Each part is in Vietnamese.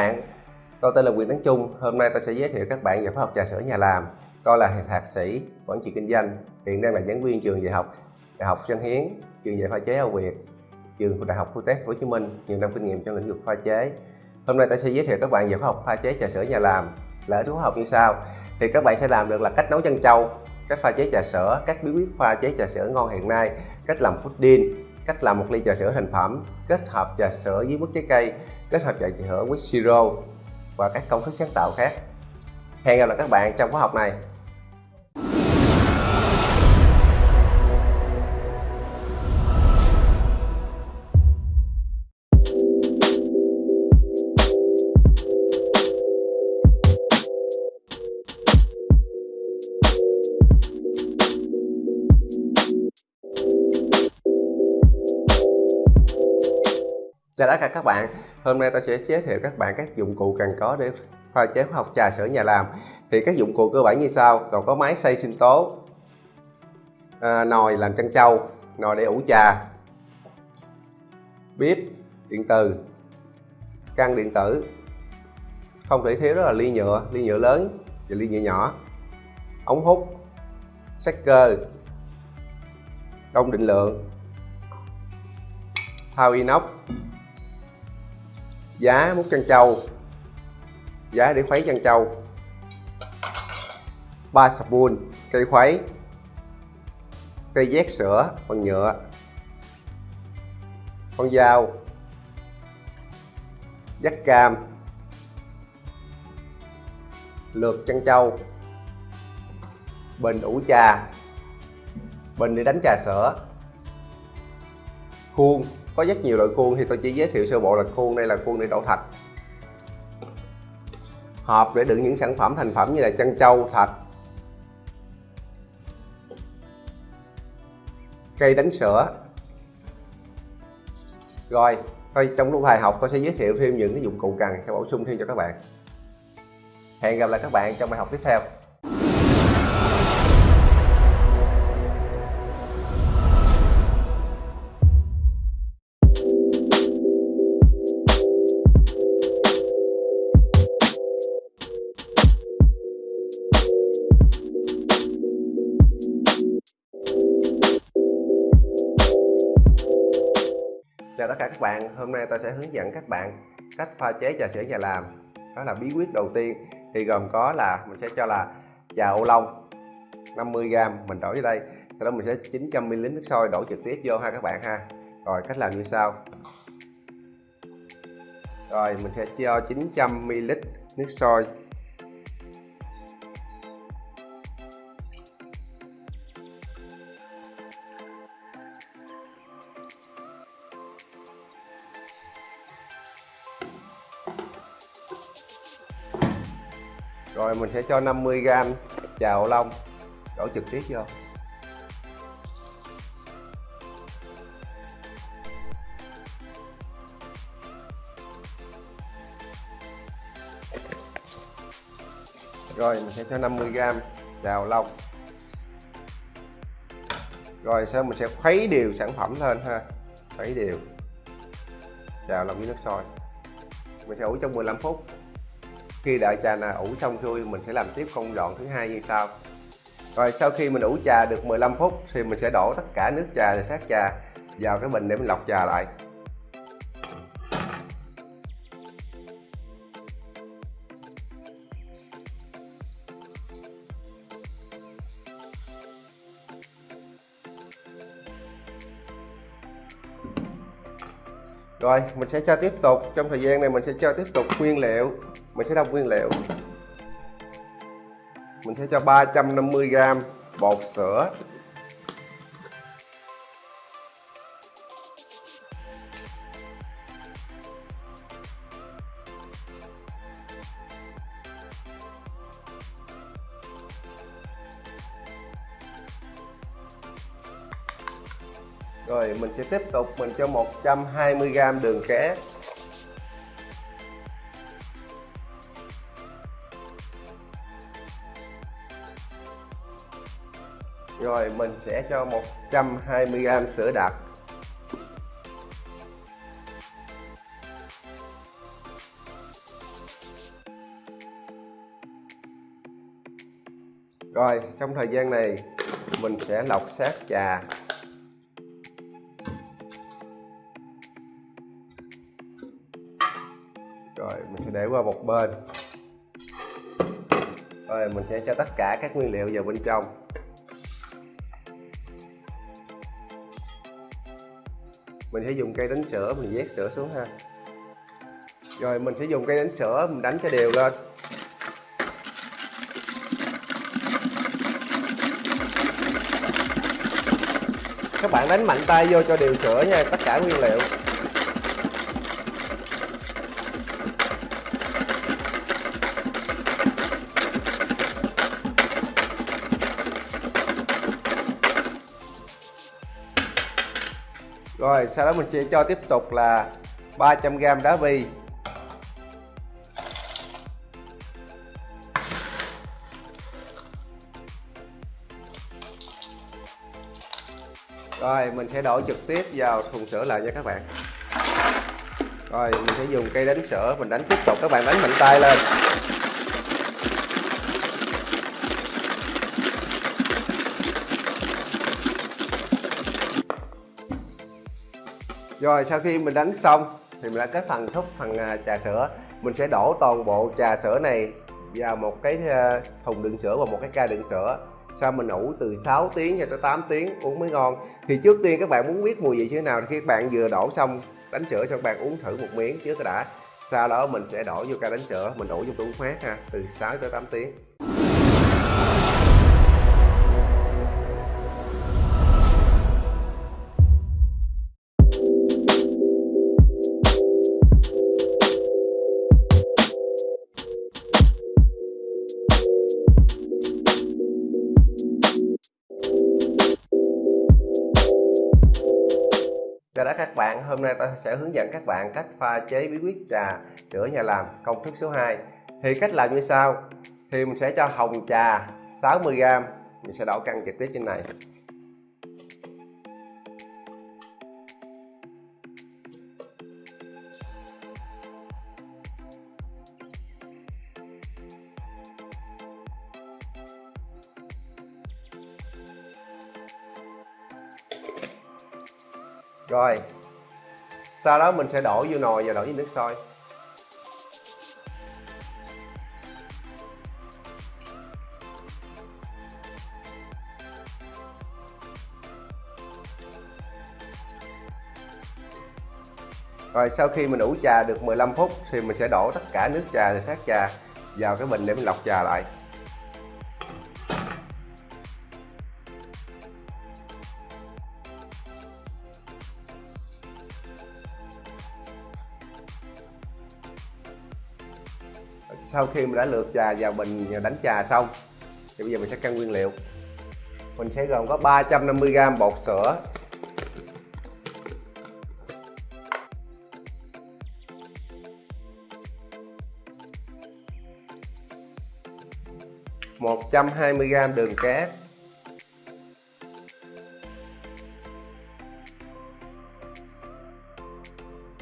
bạn, tôi tên là Quyền Tấn Trung. Hôm nay tôi sẽ giới thiệu các bạn về khóa học trà sữa nhà làm. Tôi là thạc sĩ quản trị kinh doanh, hiện đang là giảng viên trường dạy học Đại học Văn Hiến, trường dạy pha chế Âu Việt, trường Đại học Tech Hồ Chí Minh, nhiều năm kinh nghiệm trong lĩnh vực pha chế. Hôm nay tôi sẽ giới thiệu các bạn về khóa học pha chế trà sữa nhà làm. Là khóa học như sau: thì các bạn sẽ làm được là cách nấu chân trâu, cách pha chế trà sữa, các bí quyết pha chế trà sữa ngon hiện nay, cách làm pudding, cách làm một ly trà sữa thành phẩm, kết hợp trà sữa với mức trái cây, kết hợp trà hưởng với siro và các công thức sáng tạo khác. Hẹn gặp lại các bạn trong khóa học này. Chào tất cả các bạn, hôm nay tôi sẽ giới thiệu các bạn các dụng cụ cần có để pha chế học trà sữa nhà làm. Thì các dụng cụ cơ bản như sau. Còn có máy xay sinh tố à, nồi làm chân trâu nồi để ủ trà bếp điện từ căn điện tử không thể thiếu đó là ly nhựa ly nhựa lớn và ly nhựa nhỏ ống hút sắc cơ đông định lượng thao inox giá mút chân trâu. Giá để khuấy chân trâu. Ba spoon cây khuấy. Cây vét sữa bằng nhựa. Con dao. Dắt cam. Lượt chân trâu. Bình ủ trà. Bình để đánh trà sữa. Khuôn có rất nhiều loại khuôn thì tôi chỉ giới thiệu sơ bộ là khuôn đây là khuôn để đổ thạch. Hộp để đựng những sản phẩm thành phẩm như là chân trâu, thạch. Cây đánh sữa. Rồi, thôi trong lúc bài học tôi sẽ giới thiệu thêm những cái dụng cụ cần, sẽ bổ sung thêm cho các bạn. Hẹn gặp lại các bạn trong bài học tiếp theo. Bạn, hôm nay tôi sẽ hướng dẫn các bạn cách pha chế trà sữa nhà làm. Đó là bí quyết đầu tiên thì gồm có là mình sẽ cho là trà ô long 50g mình đổ vào đây. Sau đó mình sẽ 900ml nước sôi đổ trực tiếp vô ha các bạn ha. Rồi cách làm như sau. Rồi mình sẽ cho 900ml nước sôi. Mình sẽ cho 50g trà ô long. Đổ trực tiếp vô. Rồi, mình sẽ cho 50g trà ô long. Rồi, sau mình sẽ khuấy đều sản phẩm lên ha. Khuấy đều. Trà long với nước sôi. Mình sẽ ủ trong 15 phút khi đợi trà nào ủ xong xuôi mình sẽ làm tiếp công đoạn thứ hai như sau. Rồi sau khi mình ủ trà được 15 phút thì mình sẽ đổ tất cả nước trà và sát trà vào cái bình để mình lọc trà lại. Rồi, mình sẽ cho tiếp tục. Trong thời gian này mình sẽ cho tiếp tục nguyên liệu mình sẽ đong nguyên liệu. Mình sẽ cho 350g bột sữa. Rồi, mình sẽ tiếp tục, mình cho 120g đường cát mình sẽ cho 120g sữa đặc. Rồi, trong thời gian này, mình sẽ lọc sát trà. Rồi, mình sẽ để qua một bên. Rồi, mình sẽ cho tất cả các nguyên liệu vào bên trong. Mình sẽ dùng cây đánh sữa, mình vét sữa xuống ha. Rồi, mình sẽ dùng cây đánh sữa, mình đánh cho đều lên. Các bạn đánh mạnh tay vô cho đều sữa nha, tất cả nguyên liệu. Rồi, sau đó mình sẽ cho tiếp tục là 300g đá vi rồi, mình sẽ đổ trực tiếp vào thùng sữa lại nha các bạn. Rồi, mình sẽ dùng cây đánh sữa, mình đánh tiếp tục. Các bạn đánh mạnh tay lên. Rồi, sau khi mình đánh xong thì mình đã kết phần thúc phần à, trà sữa. Mình sẽ đổ toàn bộ trà sữa này vào một cái à, thùng đựng sữa và một cái ca đựng sữa. Sau mình ủ từ 6 tiếng cho tới 8 tiếng, uống mới ngon. Thì trước tiên các bạn muốn biết mùi vị như thế nào thì khi các bạn vừa đổ xong đánh sữa cho các bạn uống thử một miếng trước đã. Sau đó mình sẽ đổ vô ca đánh sữa, mình ủ trong tủ mát ha, từ 6 tới 8 tiếng. Hôm nay ta sẽ hướng dẫn các bạn cách pha chế bí quyết trà sữa nhà làm công thức số 2 Thì cách làm như sau. Thì mình sẽ cho hồng trà 60g Mình sẽ đổ căn trực tiếp trên này. Rồi sau đó mình sẽ đổ vô nồi và đổ với nước sôi. Rồi sau khi mình ủ trà được 15 phút thì mình sẽ đổ tất cả nước trà và sát trà vào cái bình để mình lọc trà lại. Sau khi mình đã lượt trà vào bình đánh trà xong, thì bây giờ mình sẽ cân nguyên liệu. Mình sẽ gồm có 350g bột sữa. một trăm hai mươi gram đường cát.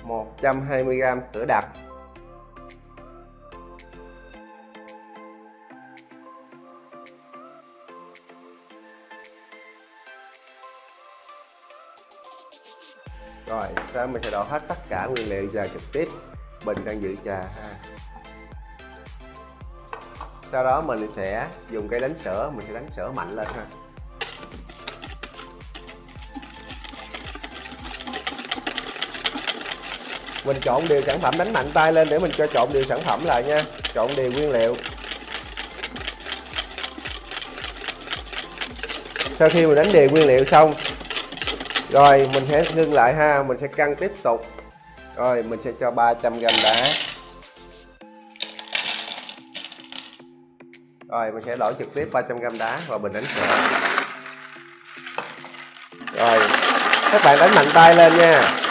một trăm hai mươi gram sữa đặc. Mình sẽ đổ hết tất cả nguyên liệu vào trực tiếp. Bình đang giữ trà ha. Sau đó mình sẽ dùng cây đánh sữa, mình sẽ đánh sữa mạnh lên ha. Mình trộn đều sản phẩm, đánh mạnh tay lên để mình cho trộn đều sản phẩm lại nha. Trộn đều nguyên liệu. Sau khi mình đánh đều nguyên liệu xong rồi, mình sẽ ngưng lại ha, mình sẽ cân tiếp tục. Rồi, mình sẽ cho 300 g đá. Rồi, mình sẽ đổ trực tiếp 300 g đá vào bình đánh sữa rồi, các bạn đánh mạnh tay lên nha.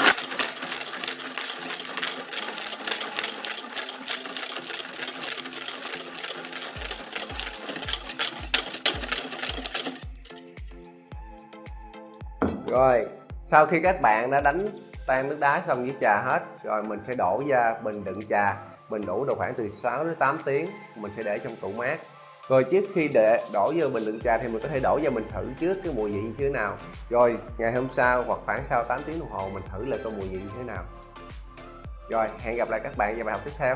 Sau khi các bạn đã đánh tan nước đá xong với trà hết, rồi mình sẽ đổ ra bình đựng trà. Bình đủ độ khoảng từ 6 đến 8 tiếng, mình sẽ để trong tủ mát. Rồi trước khi để, đổ vô bình đựng trà thì mình có thể đổ vào mình thử trước cái mùi vị như thế nào. Rồi ngày hôm sau hoặc khoảng sau 8 tiếng đồng hồ mình thử lại coi mùi vị như thế nào. Rồi, hẹn gặp lại các bạn vào bài học tiếp theo.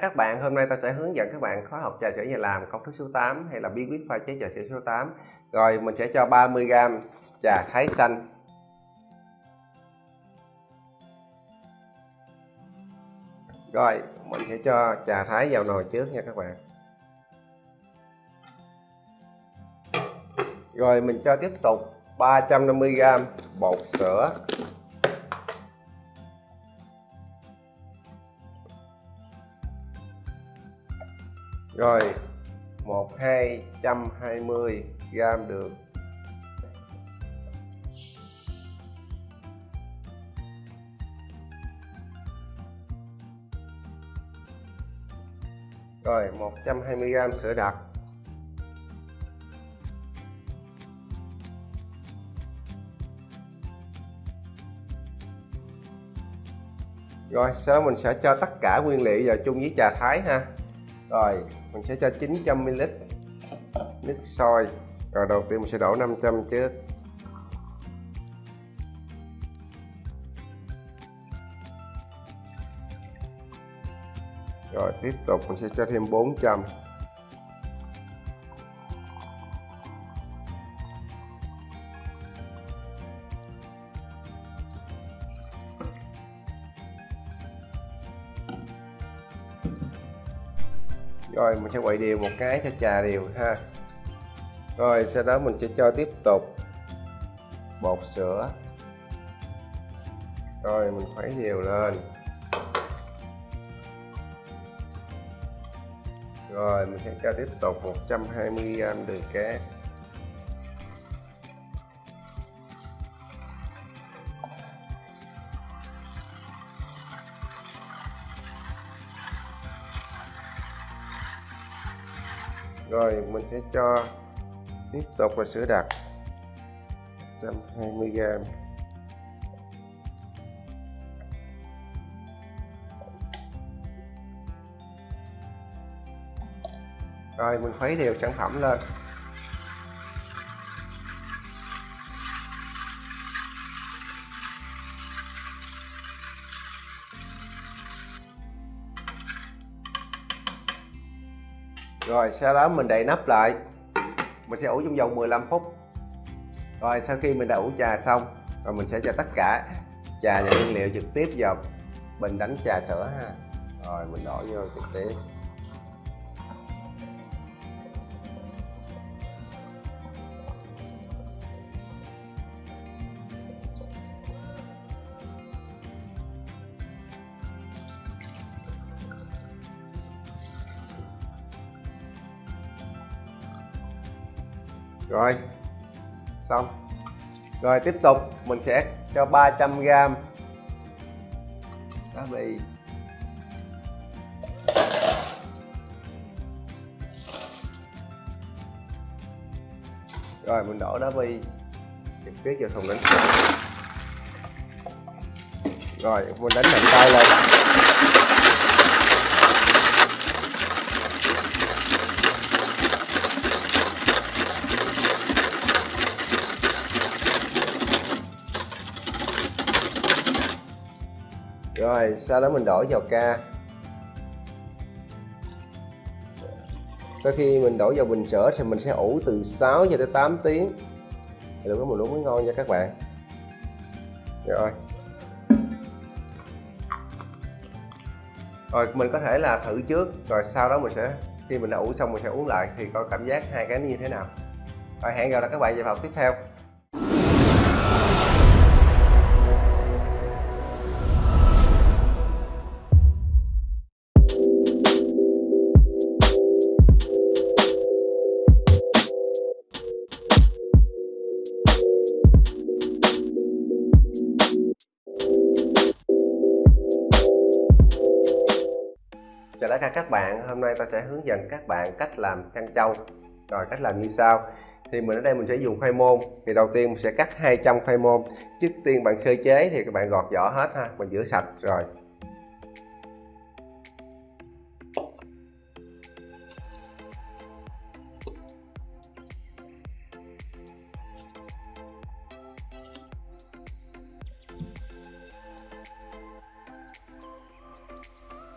Các bạn, hôm nay ta sẽ hướng dẫn các bạn khóa học trà sữa nhà làm công thức số 8 hay là bí quyết pha chế trà sữa số 8 Rồi mình sẽ cho 30g trà thái xanh. Rồi mình sẽ cho trà thái vào nồi trước nha các bạn. Rồi mình cho tiếp tục 350g bột sữa. Rồi, một, hai, trăm hai mươi gram đường. Rồi 120 gram sữa đặc. Rồi, sau đó mình sẽ cho tất cả nguyên liệu vào chung với trà thái ha. Rồi mình sẽ cho 900ml nước sôi. Rồi đầu tiên mình sẽ đổ 500 trước rồi tiếp tục mình sẽ cho thêm 400 rồi, mình sẽ quậy đều một cái cho trà đều ha. Rồi, sau đó mình sẽ cho tiếp tục bột sữa. Rồi, mình khuấy đều lên. Rồi, mình sẽ cho tiếp tục 120g đường cát. Mình sẽ cho tiếp tục là sữa đặc. 120g rồi, mình khuấy đều sản phẩm lên. Rồi, sau đó mình đậy nắp lại. Mình sẽ ủ trong vòng 15 phút. Rồi, sau khi mình đã ủ trà xong, rồi mình sẽ cho tất cả trà và nguyên liệu trực tiếp vào bình đánh trà sữa ha. Rồi, mình đổ vô trực tiếp. Rồi, xong. Rồi, tiếp tục, mình sẽ cho 300g đá bì. Rồi, mình đổ đá bì. Trực tiếp vào thùng đánh. Rồi, mình đánh mạnh tay lên. Rồi, sau đó mình đổ vào ca sau khi mình đổ vào bình sữa thì mình sẽ ủ từ 6 cho tới 8 tiếng. Thì lúc đó mình uống mới ngon nha các bạn. Rồi. Rồi, mình có thể là thử trước, rồi sau đó mình sẽ, khi mình đã ủ xong mình sẽ uống lại thì coi cảm giác hai cái như thế nào. Rồi, hẹn gặp lại các bạn vào học tiếp theo. Hôm nay ta sẽ hướng dẫn các bạn cách làm căn trâu. Rồi, cách làm như sau. Thì mình ở đây mình sẽ dùng khoai môn. Thì đầu tiên mình sẽ cắt 200 khoai môn. Trước tiên bạn sơ chế thì các bạn gọt vỏ hết ha. Mình rửa sạch, rồi.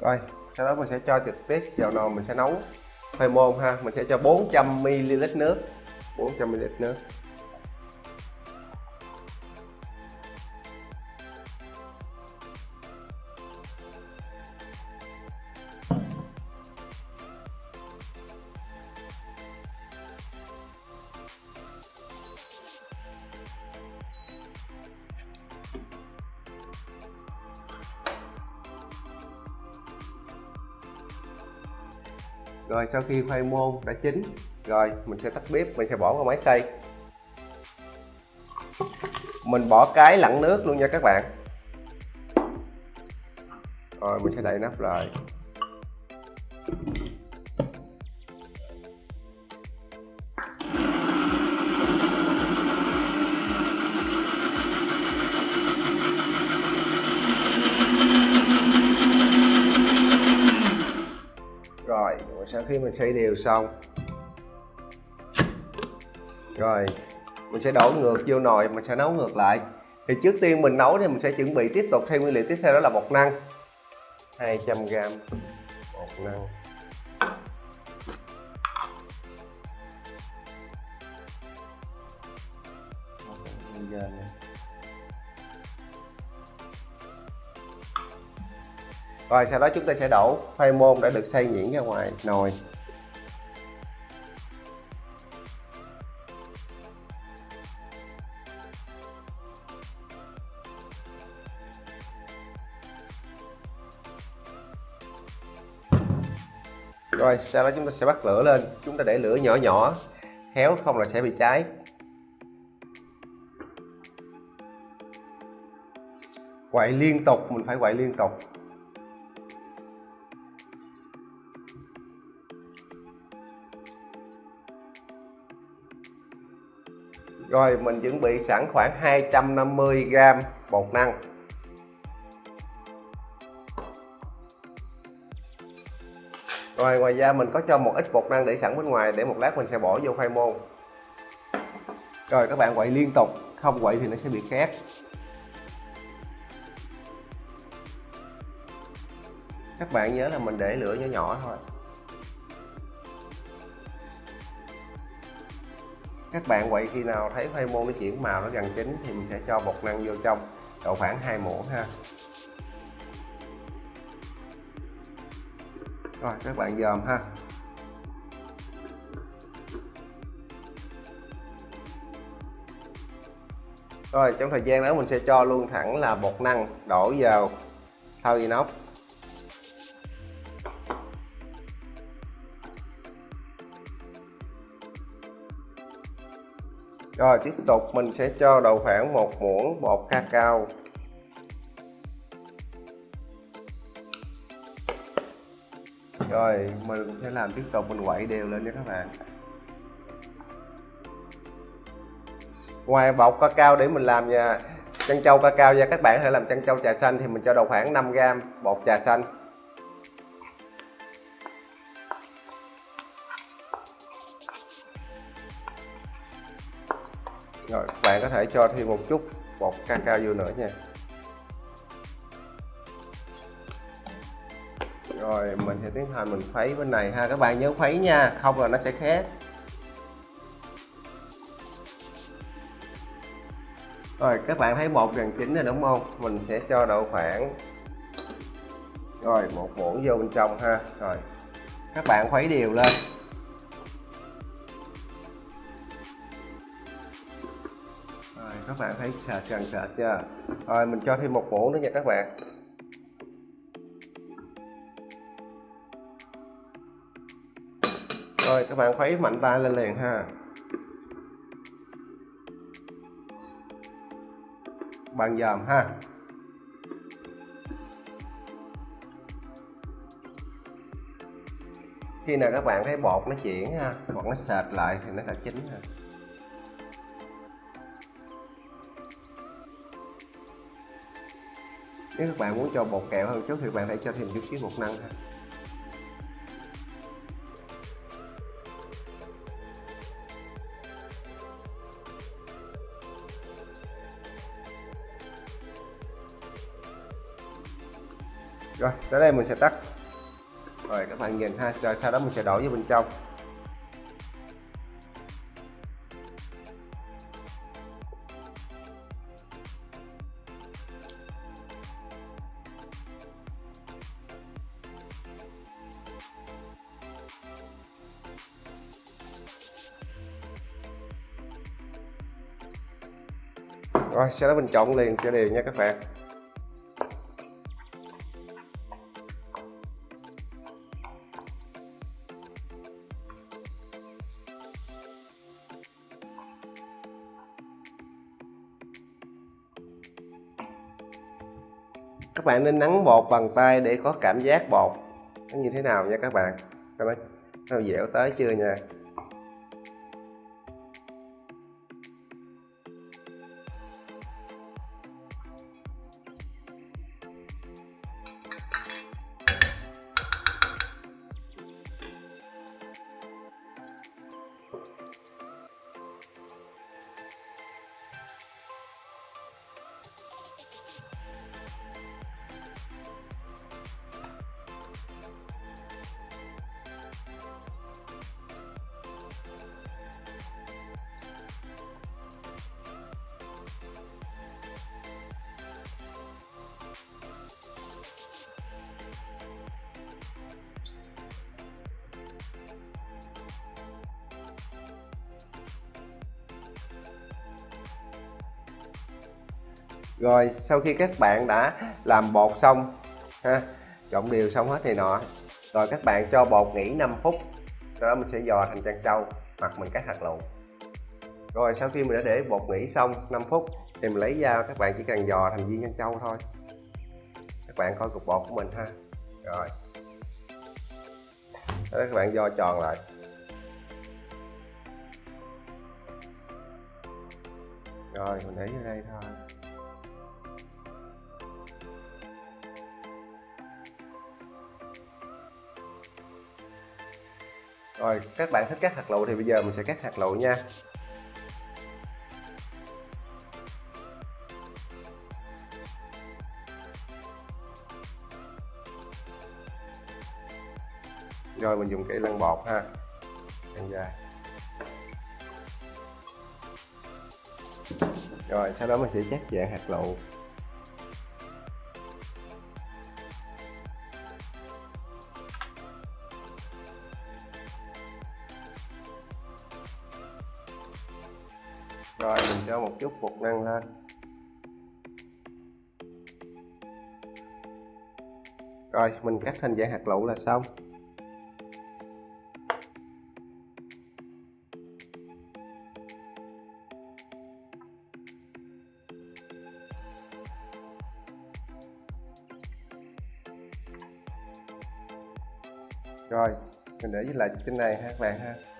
Rồi sau đó mình sẽ cho trực tiếp vào nồi mình sẽ nấu. Khoai môn ha, mình sẽ cho 400 ml nước. 400 ml nước. Sau khi khoai môn đã chín, rồi mình sẽ tắt bếp, mình sẽ bỏ vào máy xay. Mình bỏ cái lặn nước luôn nha các bạn. Rồi, mình sẽ đậy nắp lại. Khi mình xay đều xong. Rồi, mình sẽ đổ ngược vô nồi, mình sẽ nấu ngược lại. Thì trước tiên mình nấu thì mình sẽ chuẩn bị tiếp tục thêm nguyên liệu tiếp theo đó là bột năng. 200g bột năng. Rồi, sau đó chúng ta sẽ đổ khoai môn đã được xay nhuyễn ra ngoài, nồi. Rồi, sau đó chúng ta sẽ bắt lửa lên. Chúng ta để lửa nhỏ nhỏ khéo không là sẽ bị cháy. Quậy liên tục, mình phải quậy liên tục. Rồi mình chuẩn bị sẵn khoảng 250g bột năng. Rồi ngoài ra mình có cho một ít bột năng để sẵn bên ngoài để một lát mình sẽ bỏ vô khoai môn. Rồi các bạn quậy liên tục, không quậy thì nó sẽ bị khét. Các bạn nhớ là mình để lửa nhỏ nhỏ thôi. Các bạn quậy khi nào thấy khoai môn nó chuyển màu nó gần chín thì mình sẽ cho bột năng vô trong, độ khoảng 2 muỗng ha. Rồi, các bạn dòm ha. Rồi, trong thời gian đó mình sẽ cho luôn thẳng là bột năng đổ vào thau inox. Rồi, tiếp tục mình sẽ cho đầu khoảng một muỗng bột cacao. Rồi, mình sẽ làm tiếp tục, mình quậy đều lên nha các bạn. Ngoài bột cacao để mình làm nha chân trâu cacao ra các bạn hãy làm chân trâu trà xanh thì mình cho đầu khoảng 5g bột trà xanh. Rồi các bạn có thể cho thêm một chút bột cacao vô nữa nha. Rồi, mình sẽ tiến hành mình khuấy bên này ha, các bạn nhớ khuấy nha, không là nó sẽ khét. Rồi, các bạn thấy bột gần chín rồi đúng không? Mình sẽ cho đậu khoảng, rồi, một muỗng vô bên trong ha. Rồi, các bạn khuấy đều lên. Các bạn thấy sệt gần sệt chưa? Rồi, mình cho thêm một muỗng nữa nha các bạn. Rồi, các bạn khuấy mạnh tay lên liền ha. Bạn dòm ha. Khi nào các bạn thấy bột nó chuyển ha hoặc nó sệt lại thì nó đã chín ha. Nếu các bạn muốn cho bột kẹo hơn chút thì bạn hãy cho thêm chút xíu bột năng ha. Rồi, tới đây mình sẽ tắt. Rồi, các bạn nhìn ha, rồi sau đó mình sẽ đổ vào bên trong. Sau đó mình trộn liền cho đều nha các bạn. Các bạn nên nắng bột bằng tay để có cảm giác bột. Nó như thế nào nha các bạn? Các bạn nó dẻo tới chưa nha? Rồi, sau khi các bạn đã làm bột xong, ha, trộn đều xong hết thì nọ. Rồi các bạn cho bột nghỉ 5 phút, sau đó mình sẽ dò thành trân trâu, hoặc mình cắt hạt lựu rồi, sau khi mình đã để bột nghỉ xong 5 phút, thì mình lấy dao, các bạn chỉ cần dò thành viên trân trâu thôi. Các bạn coi cục bột của mình ha. Rồi. Đó các bạn dò tròn lại. Rồi, mình để vô đây thôi. Rồi, các bạn thích cắt hạt lựu thì bây giờ mình sẽ cắt hạt lựu nha. Rồi, mình dùng cái lăn bột ha. Ăn dài. Rồi, sau đó mình sẽ chắc dạng hạt lựu. Chút bột năng lên. Rồi, mình cắt thành dạng hạt lựu là xong. Rồi, mình để lại trên này ha các bạn ha.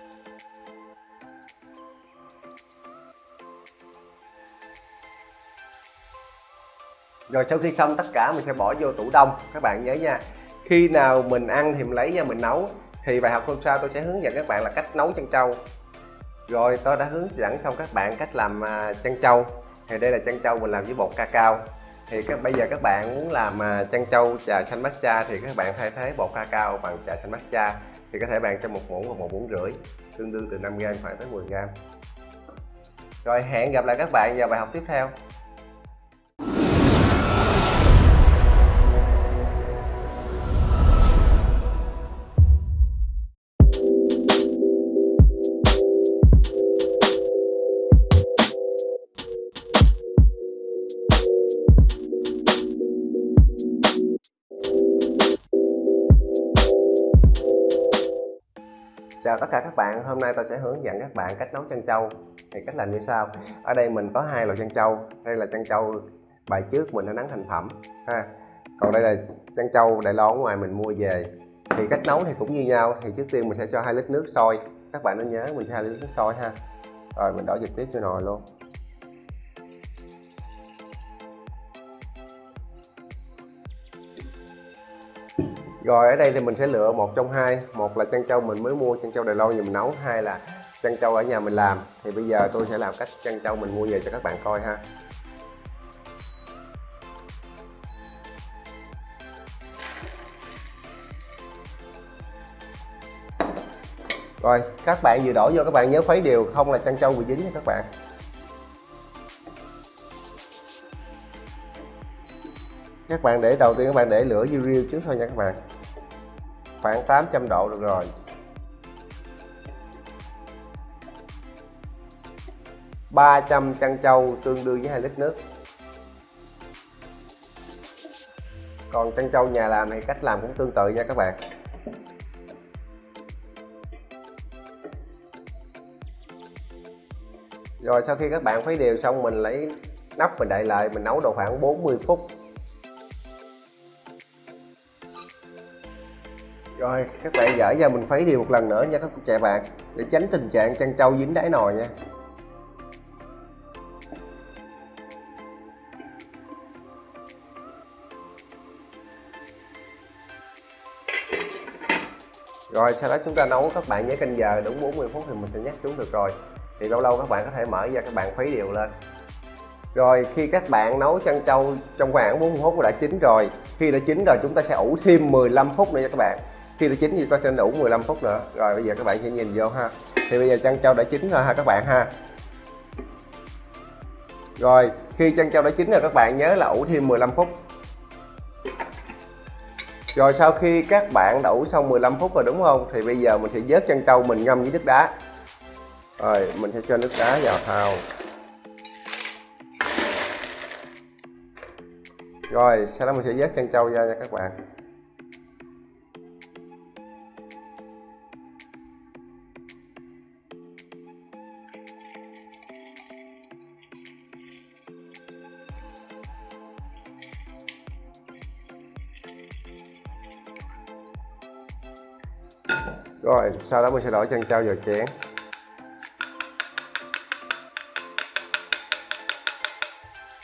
Rồi sau khi xong tất cả, mình sẽ bỏ vô tủ đông. Các bạn nhớ nha, khi nào mình ăn thì mình lấy ra mình nấu. Thì bài học hôm sau tôi sẽ hướng dẫn các bạn là cách nấu chân trâu. Rồi, tôi đã hướng dẫn xong các bạn cách làm à, chân trâu. Thì đây là chân trâu mình làm với bột cacao. Thì các, bây giờ các bạn muốn làm à, chân trâu trà xanh matcha thì các bạn thay thế bột cacao bằng trà xanh matcha. Thì có thể bạn cho một muỗng hoặc một muỗng rưỡi, tương đương từ 5g khoảng tới 10g rồi, hẹn gặp lại các bạn vào bài học tiếp theo. Chào tất cả các bạn, hôm nay tôi sẽ hướng dẫn các bạn cách nấu chân trâu. Thì cách làm như sau. Ở đây mình có hai loại chân trâu. Đây là chân trâu bài trước mình đã nắng thành phẩm ha. Còn đây là chân trâu đại lon ngoài mình mua về. Thì cách nấu thì cũng như nhau. Thì trước tiên mình sẽ cho hai lít nước sôi. Các bạn nên nhớ mình cho hai lít nước sôi ha. Rồi mình đổ trực tiếp cho nồi luôn. Rồi, ở đây thì mình sẽ lựa một trong hai. Một là chân trâu mình mới mua chân trâu Đài Loan nhà mình nấu. Hai là chân trâu ở nhà mình làm. Thì bây giờ tôi sẽ làm cách chân trâu mình mua về cho các bạn coi ha. Rồi, các bạn vừa đổ vô, các bạn nhớ khuấy đều. Không là chân trâu bị dính nha các bạn. Các bạn để, đầu tiên các bạn để lửa vô riêu trước thôi nha các bạn khoảng 800 độ được rồi. ba trăm chăn trâu tương đương với hai lít nước. Còn chăn trâu nhà làm này cách làm cũng tương tự nha các bạn. Rồi sau khi các bạn khuấy đều xong mình lấy nắp mình đậy lại, mình nấu độ khoảng 40 phút. Rồi, các bạn dở ra mình khuấy đều một lần nữa nha các trẻ bạn, để tránh tình trạng chăn trâu dính đáy nồi nha. Rồi, sau đó chúng ta nấu các bạn nhớ canh giờ đúng 40 phút thì mình sẽ nhắc xuống được rồi. Thì lâu lâu các bạn có thể mở ra các bạn khuấy đều lên. Rồi, khi các bạn nấu chăn trâu trong khoảng 40 phút đã chín rồi, khi đã chín rồi chúng ta sẽ ủ thêm 15 phút nữa nha các bạn khi đã chín thì ta sẽ ủ 15 phút nữa. Rồi bây giờ các bạn sẽ nhìn vô ha. Thì bây giờ chân trâu đã chín rồi ha các bạn ha. Rồi, khi chân trâu đã chín rồi các bạn nhớ là ủ thêm 15 phút. Rồi sau khi các bạn đổ xong 15 phút rồi đúng không? Thì bây giờ mình sẽ vớt chân trâu mình ngâm với nước đá. Rồi, mình sẽ cho nước đá vào thau. Rồi, sau đó mình sẽ vớt chân trâu ra nha các bạn. Sau đó mình sẽ đổ chân trâu vào chén.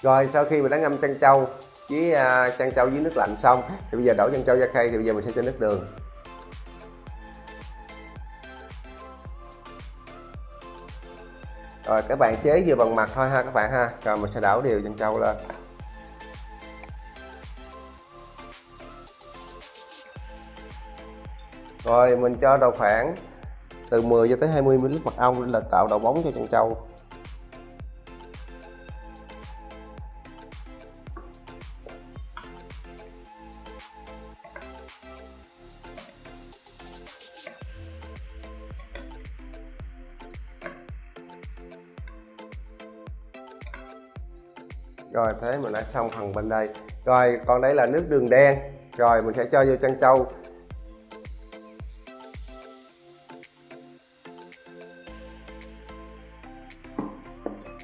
Rồi sau khi mình đã ngâm chân trâu với à, uh, chân trâu với nước lạnh xong thì bây giờ đổ chân trâu ra khay thì bây giờ mình sẽ cho nước đường. Rồi các bạn chế vừa bằng mặt thôi ha các bạn ha. Rồi mình sẽ đảo đều chân trâu lên. Rồi, mình cho đầu khoảng từ 10 cho tới 20 ml mật ong là tạo độ bóng cho chân trâu. Rồi, thế mình đã xong phần bên đây. Rồi, còn đây là nước đường đen. Rồi, mình sẽ cho vô chân trâu.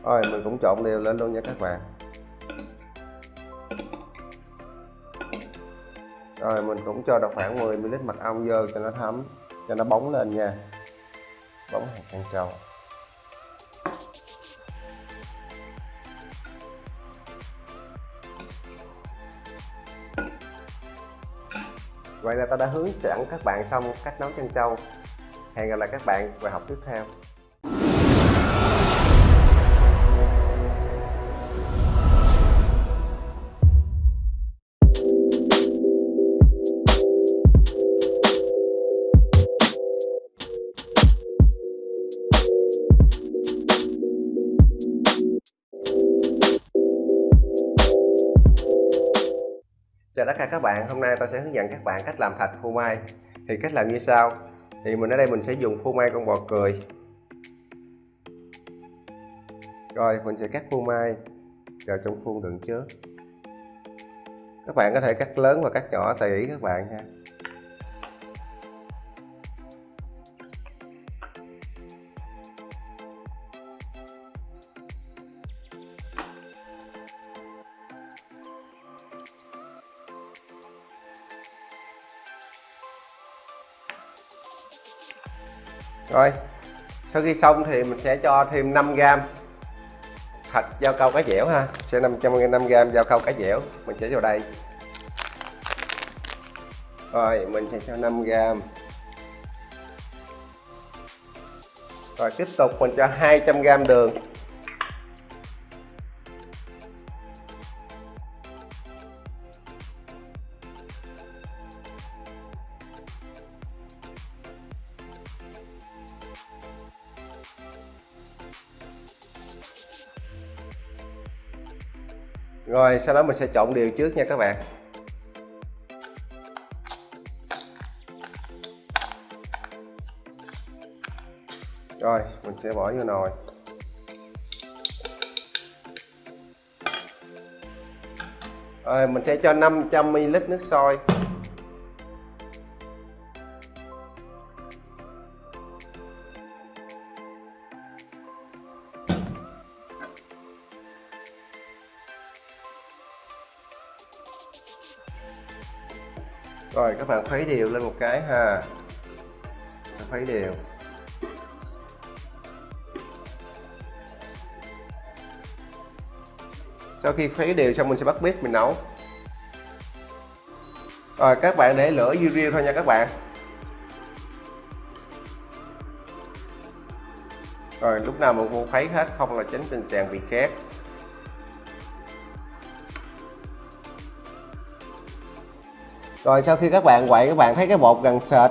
Rồi, mình cũng trộn đều lên luôn nha các bạn rồi, mình cũng cho được khoảng 10 ml mật ong vô cho nó thấm, cho nó bóng lên nha bóng hạt chân trầu Vậy là ta đã hướng dẫn các bạn xong cách nấu chân trâu. Hẹn gặp lại các bạn vào học tiếp theo. Cả các bạn, hôm nay tôi sẽ hướng dẫn các bạn cách làm thạch phô mai. Thì cách làm như sau. Thì mình ở đây mình sẽ dùng phô mai con bò cười. Rồi mình sẽ cắt phô mai vào trong khuôn đựng trước. Các bạn có thể cắt lớn và cắt nhỏ tùy ý các bạn ha. Rồi, sau khi xong thì mình sẽ cho thêm 5 gram thịt dao câu cá dẻo ha. Sẽ 500 5 gram dao câu cá dẻo. Mình sẽ vào đây. Rồi, mình sẽ cho 5 gram rồi, tiếp tục mình cho 200 gram đường. Sau đó mình sẽ trộn đều trước nha các bạn. Rồi, mình sẽ bỏ vô nồi. Rồi, mình sẽ cho 500ml nước sôi. Các bạn khuấy đều lên một cái ha. Khuấy đều. Sau khi khuấy đều xong, mình sẽ bắt bếp mình nấu. Rồi, các bạn để lửa dư riêu thôi nha các bạn. Rồi, lúc nào mình cũng khuấy hết, không là tránh tình trạng bị khét. Rồi sau khi các bạn quậy các bạn thấy cái bột gần sệt.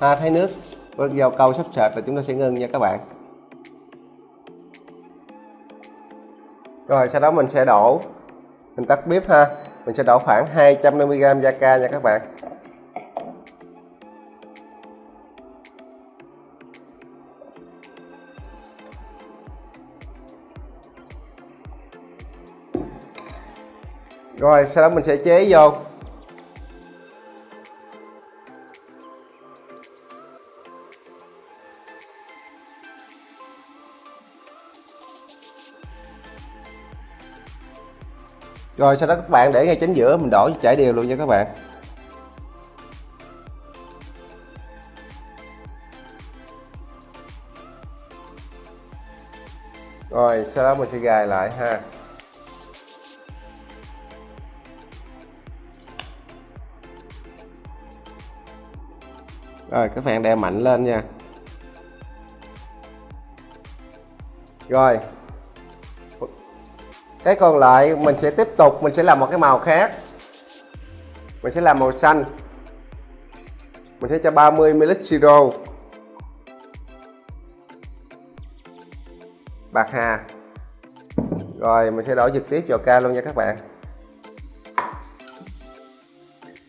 Ha, thấy nước. Vào câu sắp sệt là chúng ta sẽ ngưng nha các bạn. Rồi sau đó mình sẽ đổ. Mình tắt bếp ha. Mình sẽ đổ khoảng 250g da ca nha các bạn. Rồi sau đó mình sẽ chế vô. Rồi, sau đó các bạn để ngay chính giữa, mình đổ chảy đều luôn nha các bạn. Rồi, sau đó mình sẽ gài lại ha. Rồi, các bạn đè mạnh lên nha. Rồi cái còn lại, mình sẽ tiếp tục, mình sẽ làm một cái màu khác. Mình sẽ làm màu xanh. Mình sẽ cho 30 ml siro bạc hà. Rồi, mình sẽ đổ trực tiếp vào ca luôn nha các bạn.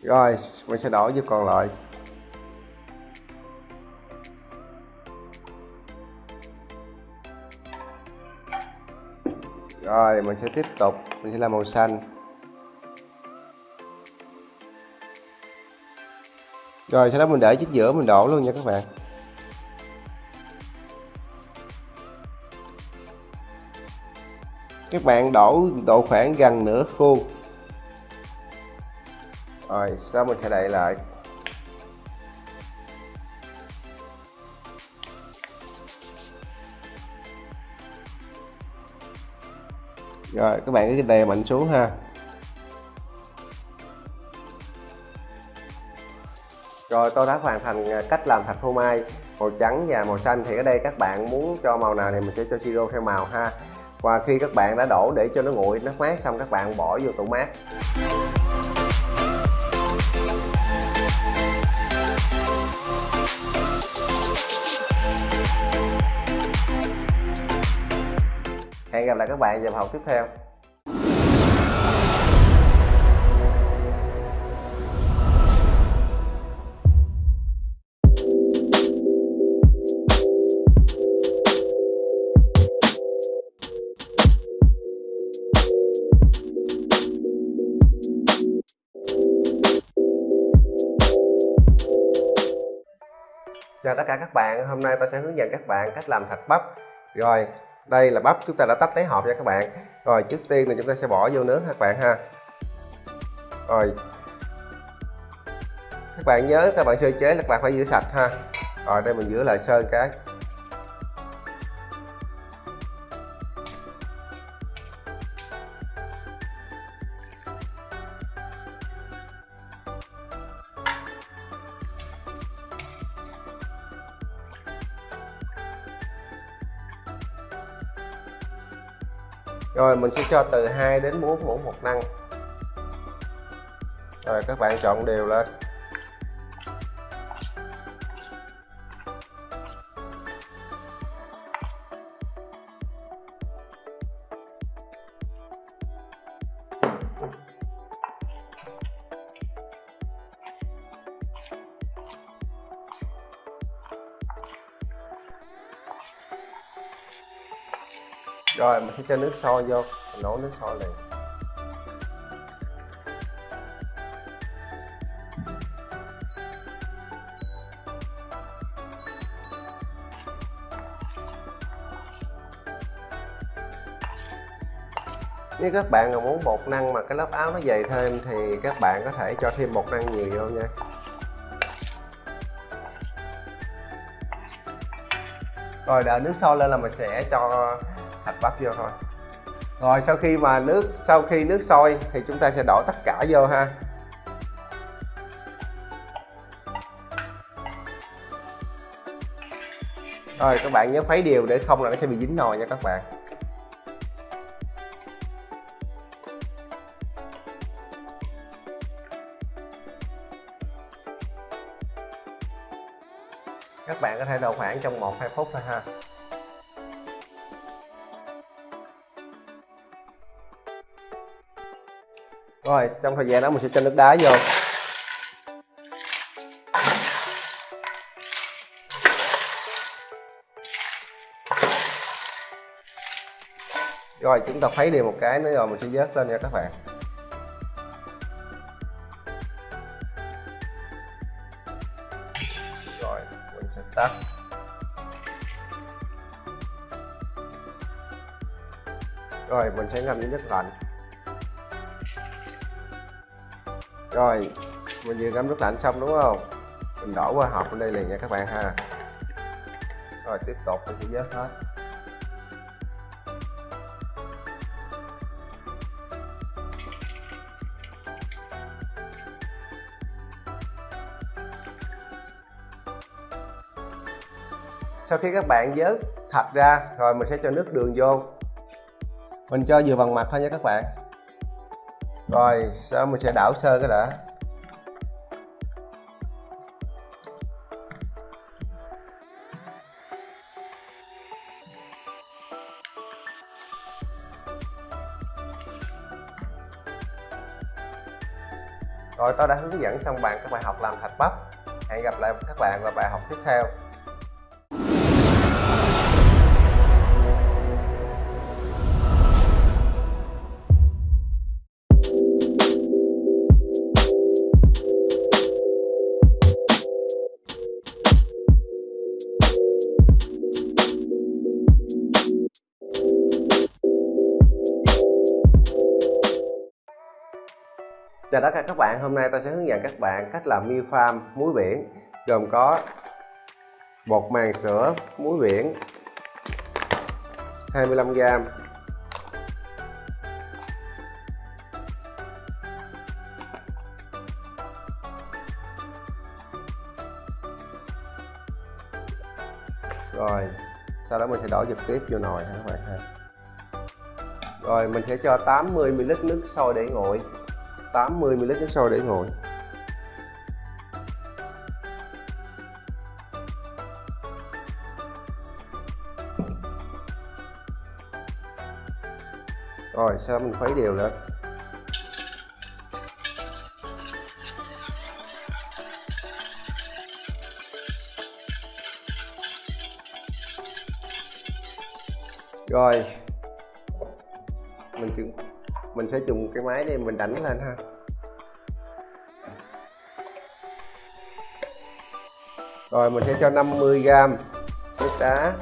Rồi, mình sẽ đổ vô còn lại. Rồi, mình sẽ tiếp tục. Mình sẽ làm màu xanh. Rồi, sau đó mình để chính giữa, mình đổ luôn nha các bạn. Các bạn đổ độ khoảng gần nửa khuôn. Rồi, sau mình sẽ đậy lại. Rồi, các bạn cứ đè mạnh xuống ha. Rồi, tôi đã hoàn thành à, cách làm thạch phô mai. Màu trắng và màu xanh thì ở đây các bạn muốn cho màu nào thì mình sẽ cho siro theo màu ha. Và khi các bạn đã đổ để cho nó nguội, nó mát xong các bạn bỏ vô tủ mát. Gặp lại các bạn vào học tiếp theo. Chào tất cả các bạn, hôm nay ta sẽ hướng dẫn các bạn cách làm thạch bắp. Rồi, đây là bắp, chúng ta đã tách lấy hộp nha các bạn. Rồi, trước tiên là chúng ta sẽ bỏ vô nướng các bạn ha. Rồi. Các bạn nhớ các bạn sơ chế là các bạn phải giữ sạch ha. Rồi, đây mình rửa lại sơn cái. Rồi, mình sẽ cho từ 2 đến 4 muỗng bột năng. Rồi, các bạn trộn đều lên. Sẽ cho nước sôi vô nấu nước sôi liền. Nếu các bạn mà muốn bột năng mà cái lớp áo nó dày thêm thì các bạn có thể cho thêm bột năng nhiều vô nha. Rồi đợi nước sôi lên là mình sẽ cho bắp vô thôi. Rồi, sau khi mà nước, sau khi nước sôi thì chúng ta sẽ đổ tất cả vô ha. Rồi, các bạn nhớ khuấy đều để không là nó sẽ bị dính nồi nha các bạn. Các bạn có thể đậu khoảng trong 1-2 phút thôi ha. Rồi, trong thời gian đó mình sẽ cho nước đá vô. Rồi, chúng ta khuấy đều một cái nữa rồi mình sẽ vớt lên nha các bạn. Rồi, mình sẽ tắt. Rồi, mình sẽ ngâm với nước lạnh. Rồi mình vừa ngâm nước lạnh xong đúng không? Mình đổ qua hộp bên đây liền nha các bạn ha. Rồi, tiếp tục mình sẽ vớt hết. Sau khi các bạn vớt thạch ra, rồi mình sẽ cho nước đường vô. Mình cho vừa bằng mặt thôi nha các bạn rồi sau mình sẽ đảo sơ cái đã? Rồi tôi đã hướng dẫn xong bạn các bài học làm thạch bắp. Hẹn gặp lại các bạn vào bài học tiếp theo. Chào tất cả các bạn, hôm nay ta sẽ hướng dẫn các bạn cách làm mi farm muối biển gồm có bột màng sữa muối biển 25g rồi sau đó mình sẽ đổ trực tiếp vô nồi ha các bạn ha? Rồi mình sẽ cho 80ml nước sôi để nguội. 80ml nước sôi để nguội. Rồi sau đó mình khuấy đều lên? Rồi mình sẽ dùng cái máy này mình đánh lên ha. Rồi, mình sẽ cho 50g nước đá.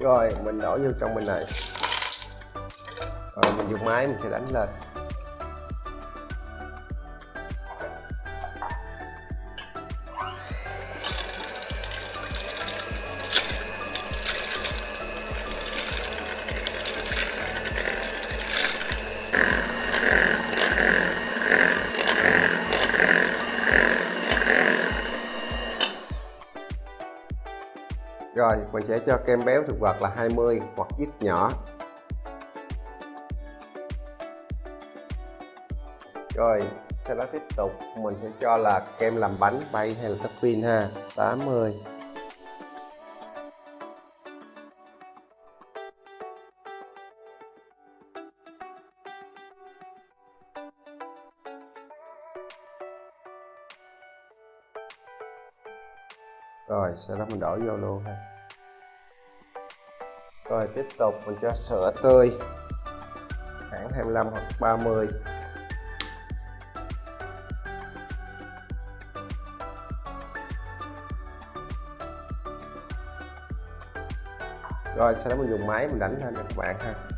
Rồi, mình đổ vô trong bên này. Rồi, mình dùng máy mình sẽ đánh lên. Rồi, mình sẽ cho kem béo thực vật là 20 hoặc ít nhỏ. Rồi, sau đó tiếp tục, mình sẽ cho là kem làm bánh bay hay là topping ha. 80 rồi, sau đó mình đổ vô luôn ha. Rồi, tiếp tục mình cho sữa tươi. Khoảng 25 hoặc 30 rồi, sau đó mình dùng máy mình đánh lên các bạn ha.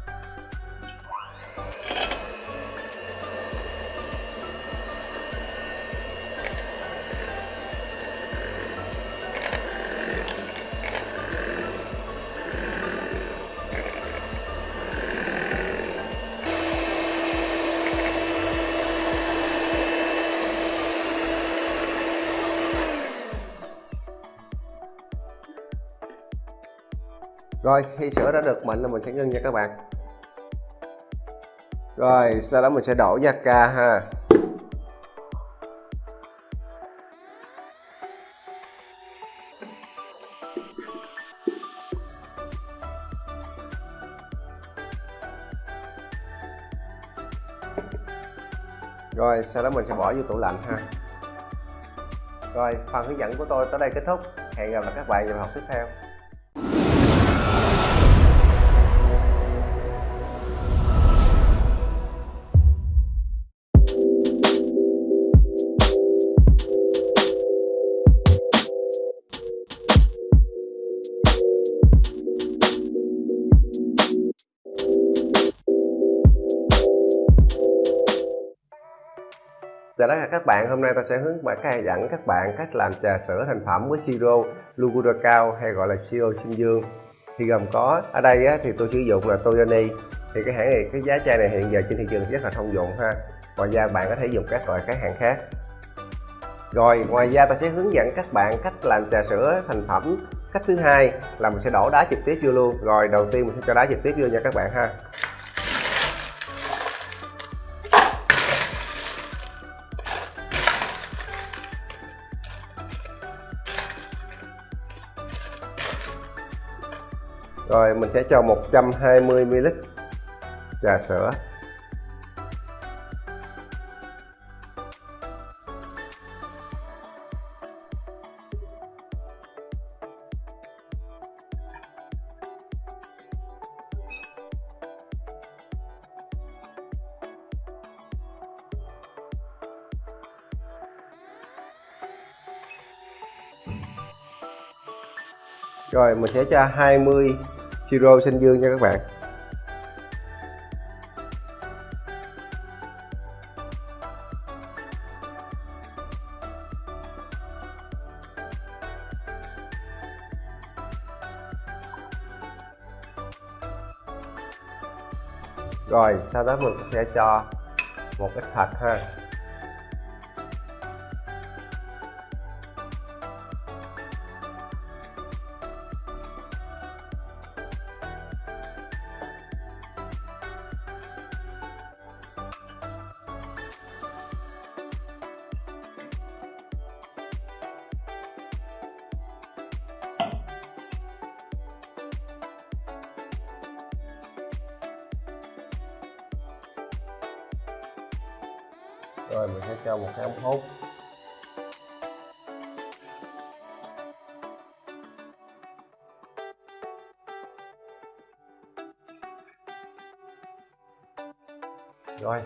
Rồi, khi sữa đã được mịn là mình sẽ ngưng nha các bạn. Rồi, sau đó mình sẽ đổ da ca ha. Rồi, sau đó mình sẽ bỏ vô tủ lạnh ha. Rồi, phần hướng dẫn của tôi tới đây kết thúc. Hẹn gặp lại các bạn vào học tiếp theo. Các bạn, hôm nay ta sẽ hướng dẫn các bạn cách làm trà sữa thành phẩm với siro Lugura cao hay gọi là siro sinh dương thì gồm có ở đây á, thì tôi sử dụng là Toyoni. Thì cái hãng này cái giá chai này hiện giờ trên thị trường rất là thông dụng ha. Ngoài ra bạn có thể dùng các loại các hãng khác. Rồi ngoài ra ta sẽ hướng dẫn các bạn cách làm trà sữa thành phẩm. Cách thứ hai là mình sẽ đổ đá trực tiếp vô luôn. Rồi đầu tiên mình sẽ cho đá trực tiếp vô nha các bạn ha. Rồi mình sẽ cho 120ml trà sữa. Rồi mình sẽ cho 20 siro xanh dương nha các bạn. Rồi, sau đó mình sẽ cho một ít thạch ha.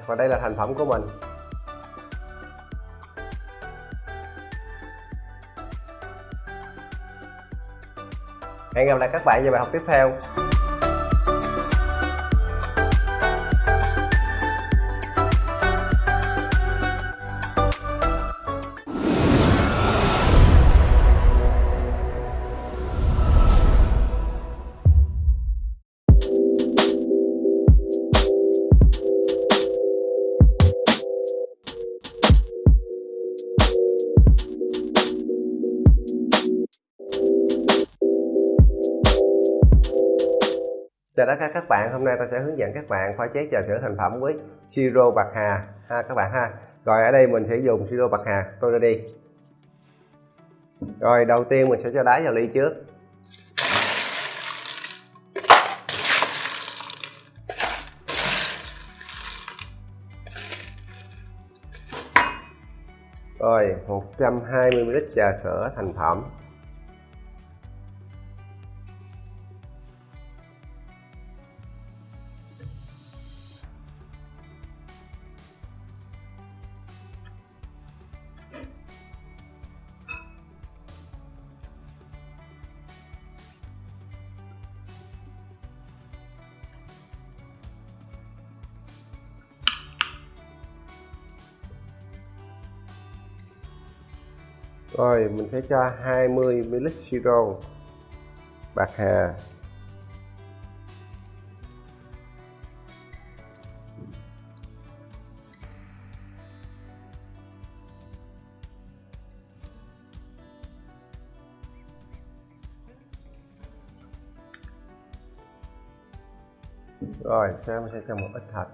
Và đây là thành phẩm của mình. Hẹn gặp lại các bạn vào bài học tiếp theo. Chào tất cả các bạn, hôm nay ta sẽ hướng dẫn các bạn pha chế trà sữa thành phẩm với siro bạc hà ha các bạn ha. Rồi ở đây mình sẽ dùng siro bạc hà tôi ra đi. Rồi đầu tiên mình sẽ cho đá vào ly trước. Rồi 120ml trà sữa thành phẩm mình sẽ cho 20 ml siro bạc hà. Rồi, sau mình sẽ cho một ít thạch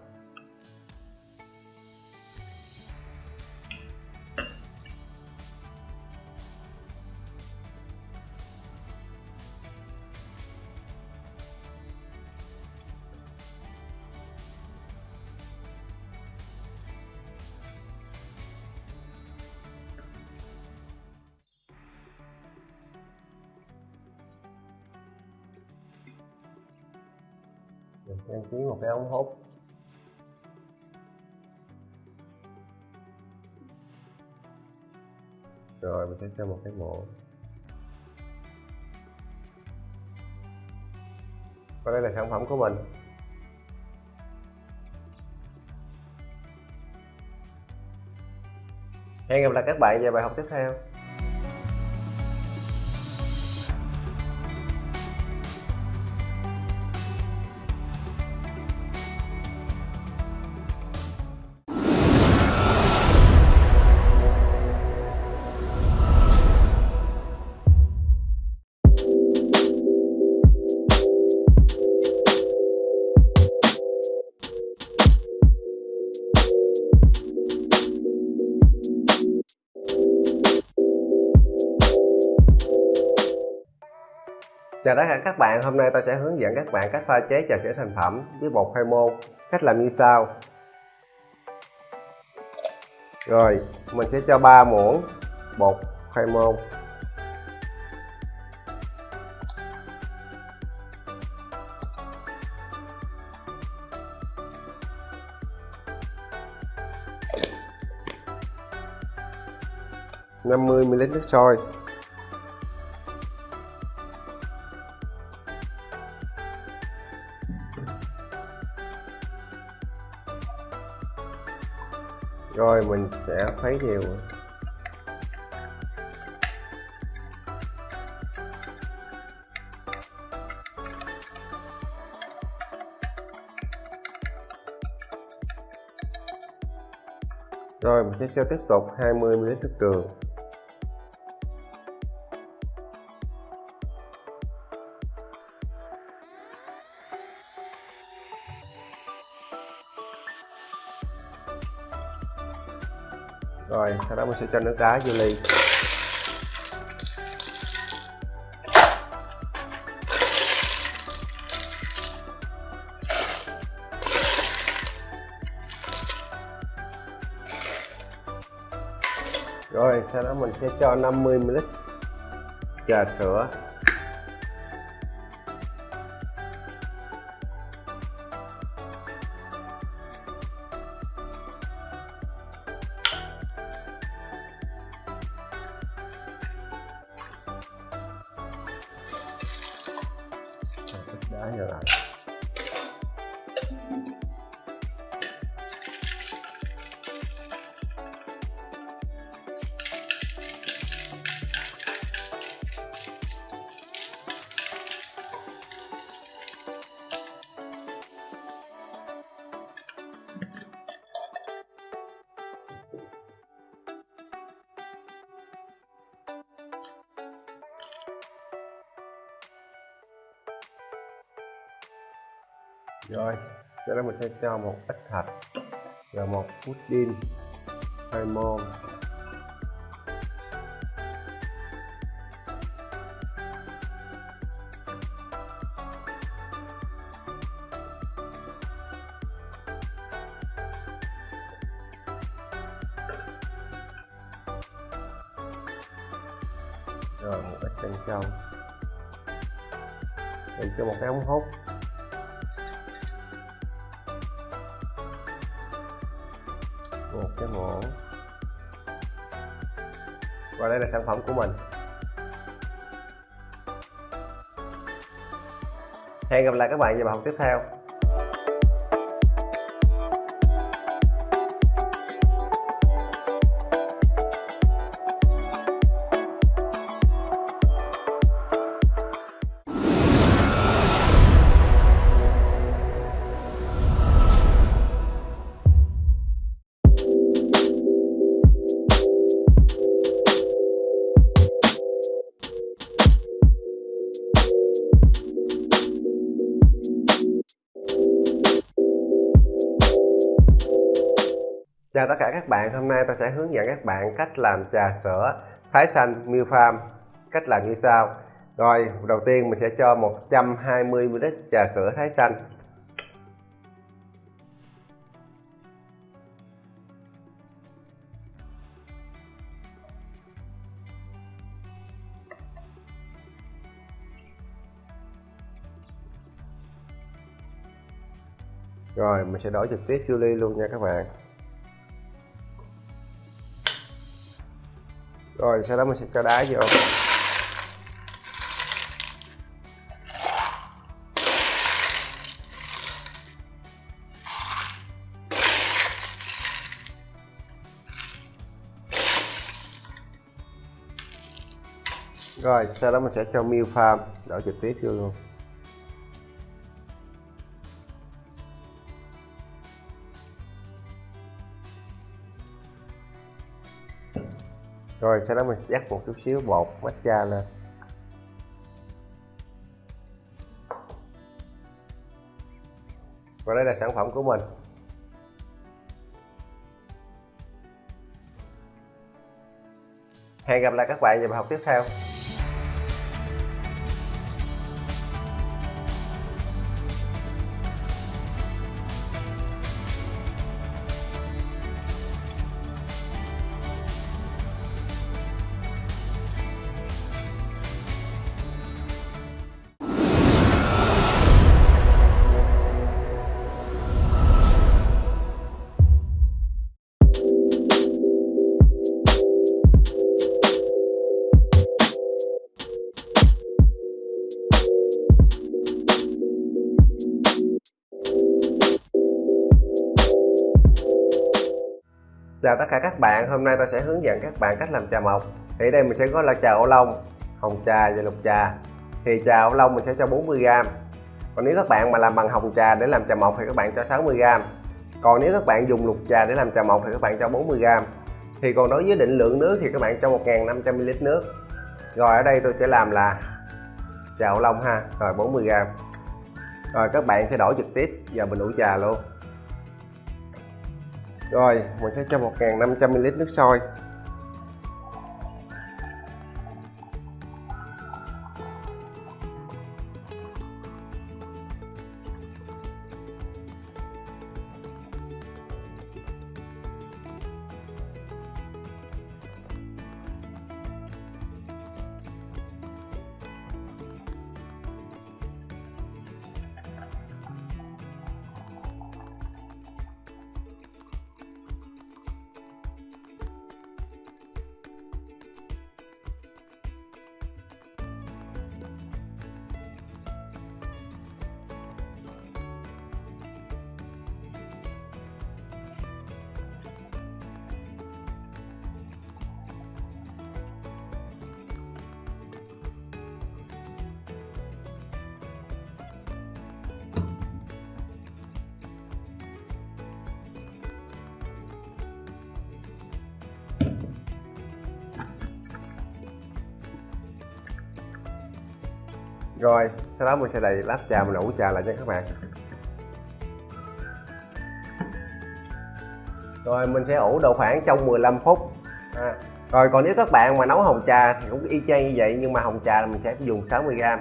cái ống hút rồi, mình sẽ cho một cái muỗng và đây là sản phẩm của mình. Hẹn gặp lại các bạn vào bài học tiếp theo. Chào tất cả các bạn, hôm nay ta sẽ hướng dẫn các bạn cách pha chế trà sữa thành phẩm với bột khoai môn. Cách làm như sau. Rồi, mình sẽ cho 3 muỗng bột khoai môn. năm mươi ml nước sôi rồi, mình sẽ khuấy đều. Rồi, mình sẽ cho tiếp tục 20 ml nước đường. Sau đó mình sẽ cho nước đá vô ly. Rồi, sau đó mình sẽ cho 50 ml trà sữa. Rồi sau đó mình sẽ cho một ít thạch và một pudding hai môn. Lại các bạn vào bài học tiếp theo. Các bạn, hôm nay tôi sẽ hướng dẫn các bạn cách làm trà sữa Thái xanh Milk Farm Cách làm như sau. Rồi, đầu tiên mình sẽ cho 120ml trà sữa Thái xanh. Rồi, mình sẽ đổ trực tiếp vô ly luôn nha các bạn. Rồi, sau đó mình sẽ cho đá vô. Rồi, sau đó mình sẽ cho milk farm đổ trực tiếp vô luôn. Rồi, sau đó mình sẽ dắt một chút xíu, bột, matcha lên. Và đây là sản phẩm của mình. Hẹn gặp lại các bạn vào bài học tiếp theo. Cả các bạn, hôm nay tôi sẽ hướng dẫn các bạn cách làm trà mộc. Thì đây mình sẽ có là trà ô long, hồng trà và lục trà. Thì trà ô long mình sẽ cho 40g Còn nếu các bạn mà làm bằng hồng trà để làm trà mộc thì các bạn cho 60g Còn nếu các bạn dùng lục trà để làm trà mộc thì các bạn cho 40g Thì còn đối với định lượng nước thì các bạn cho 1500ml nước. Rồi ở đây tôi sẽ làm là trà ô long ha, rồi 40g Rồi các bạn sẽ đổ trực tiếp vào bình ủ trà luôn rồi mình sẽ cho 1.500ml nước sôi. Mình sẽ đầy lát trà mình ủ trà lại cho các bạn. Rồi mình sẽ ủ độ khoảng trong 15 phút. À, rồi còn nếu các bạn mà nấu hồng trà thì cũng y chang như vậy nhưng mà hồng trà là mình sẽ dùng 60g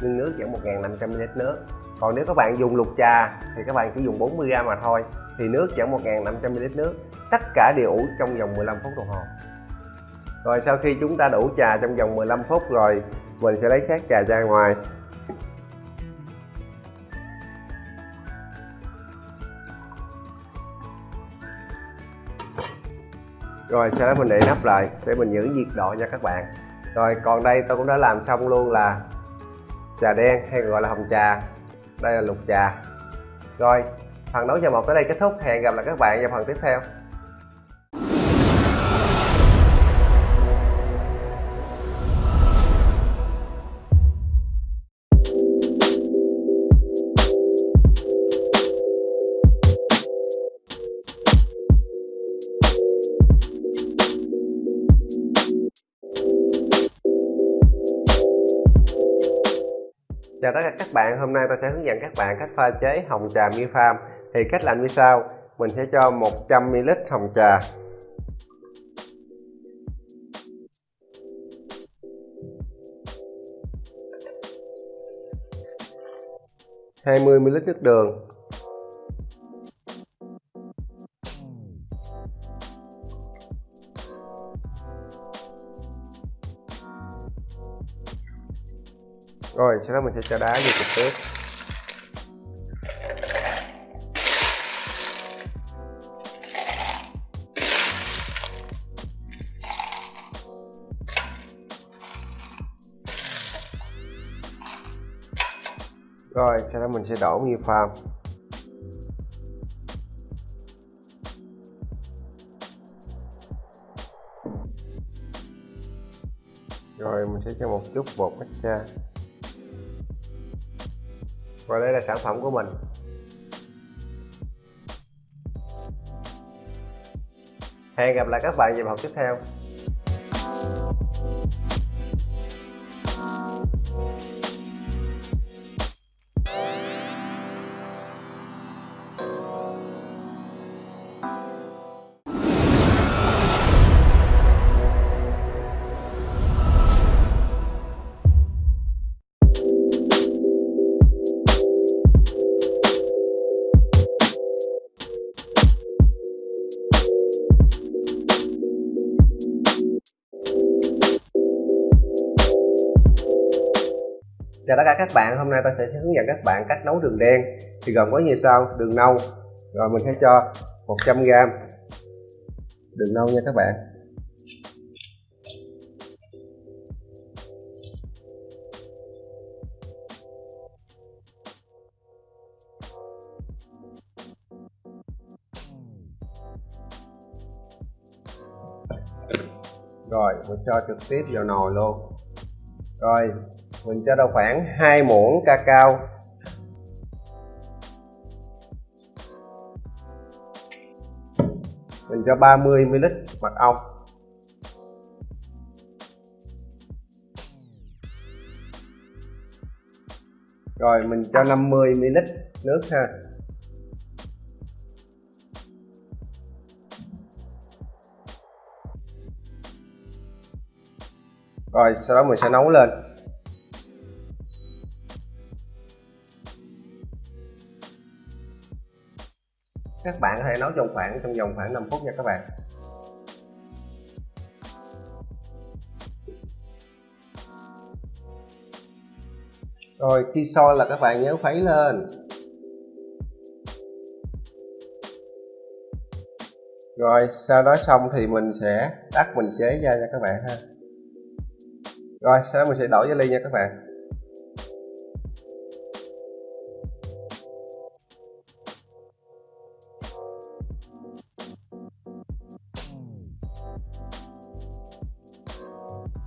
nhưng nước chỉ 1.500ml nước. Còn nếu các bạn dùng lục trà thì các bạn chỉ dùng 40g mà thôi thì nước chỉ 1.500ml nước. Tất cả đều ủ trong vòng 15 phút đồng hồ. Rồi sau khi chúng ta đủ trà trong vòng 15 phút rồi mình sẽ lấy sát trà ra ngoài. Rồi, sau đó mình để nắp lại để mình giữ nhiệt độ nha các bạn. Rồi, còn đây tôi cũng đã làm xong luôn là trà đen hay gọi là hồng trà. Đây là lục trà. Rồi, phần nấu trà một tới đây kết thúc. Hẹn gặp lại các bạn vào phần tiếp theo. Chào tất cả các bạn, hôm nay tôi sẽ hướng dẫn các bạn cách pha chế hồng trà mi Farm Thì cách làm như sau, mình sẽ cho 100ml hồng trà. hai mươi ml nước đường. Rồi, sau đó mình sẽ cho đá vô trực tiếp rồi, sau đó mình sẽ đổ nghi farm rồi, mình sẽ cho một chút bột matcha và đây là sản phẩm của mình. Hẹn gặp lại các bạn vào học tiếp theo. Chào tất cả các bạn, hôm nay tôi sẽ hướng dẫn các bạn cách nấu đường đen. Thì gồm có như sau, đường nâu. Rồi mình sẽ cho 100g đường nâu nha các bạn. Rồi, mình cho trực tiếp vào nồi luôn. Rồi mình cho đâu khoảng 2 muỗng cacao. Mình cho 30 ml mật ong. Rồi, mình cho 50 ml nước ha. Rồi, sau đó mình sẽ nấu lên. Các nấu trong khoảng, trong vòng khoảng 5 phút nha các bạn. Rồi khi sôi là các bạn nhớ khuấy lên. Rồi, sau đó xong thì mình sẽ tắt mình chế ra nha các bạn ha. Rồi, sau đó mình sẽ đổ vào ly nha các bạn.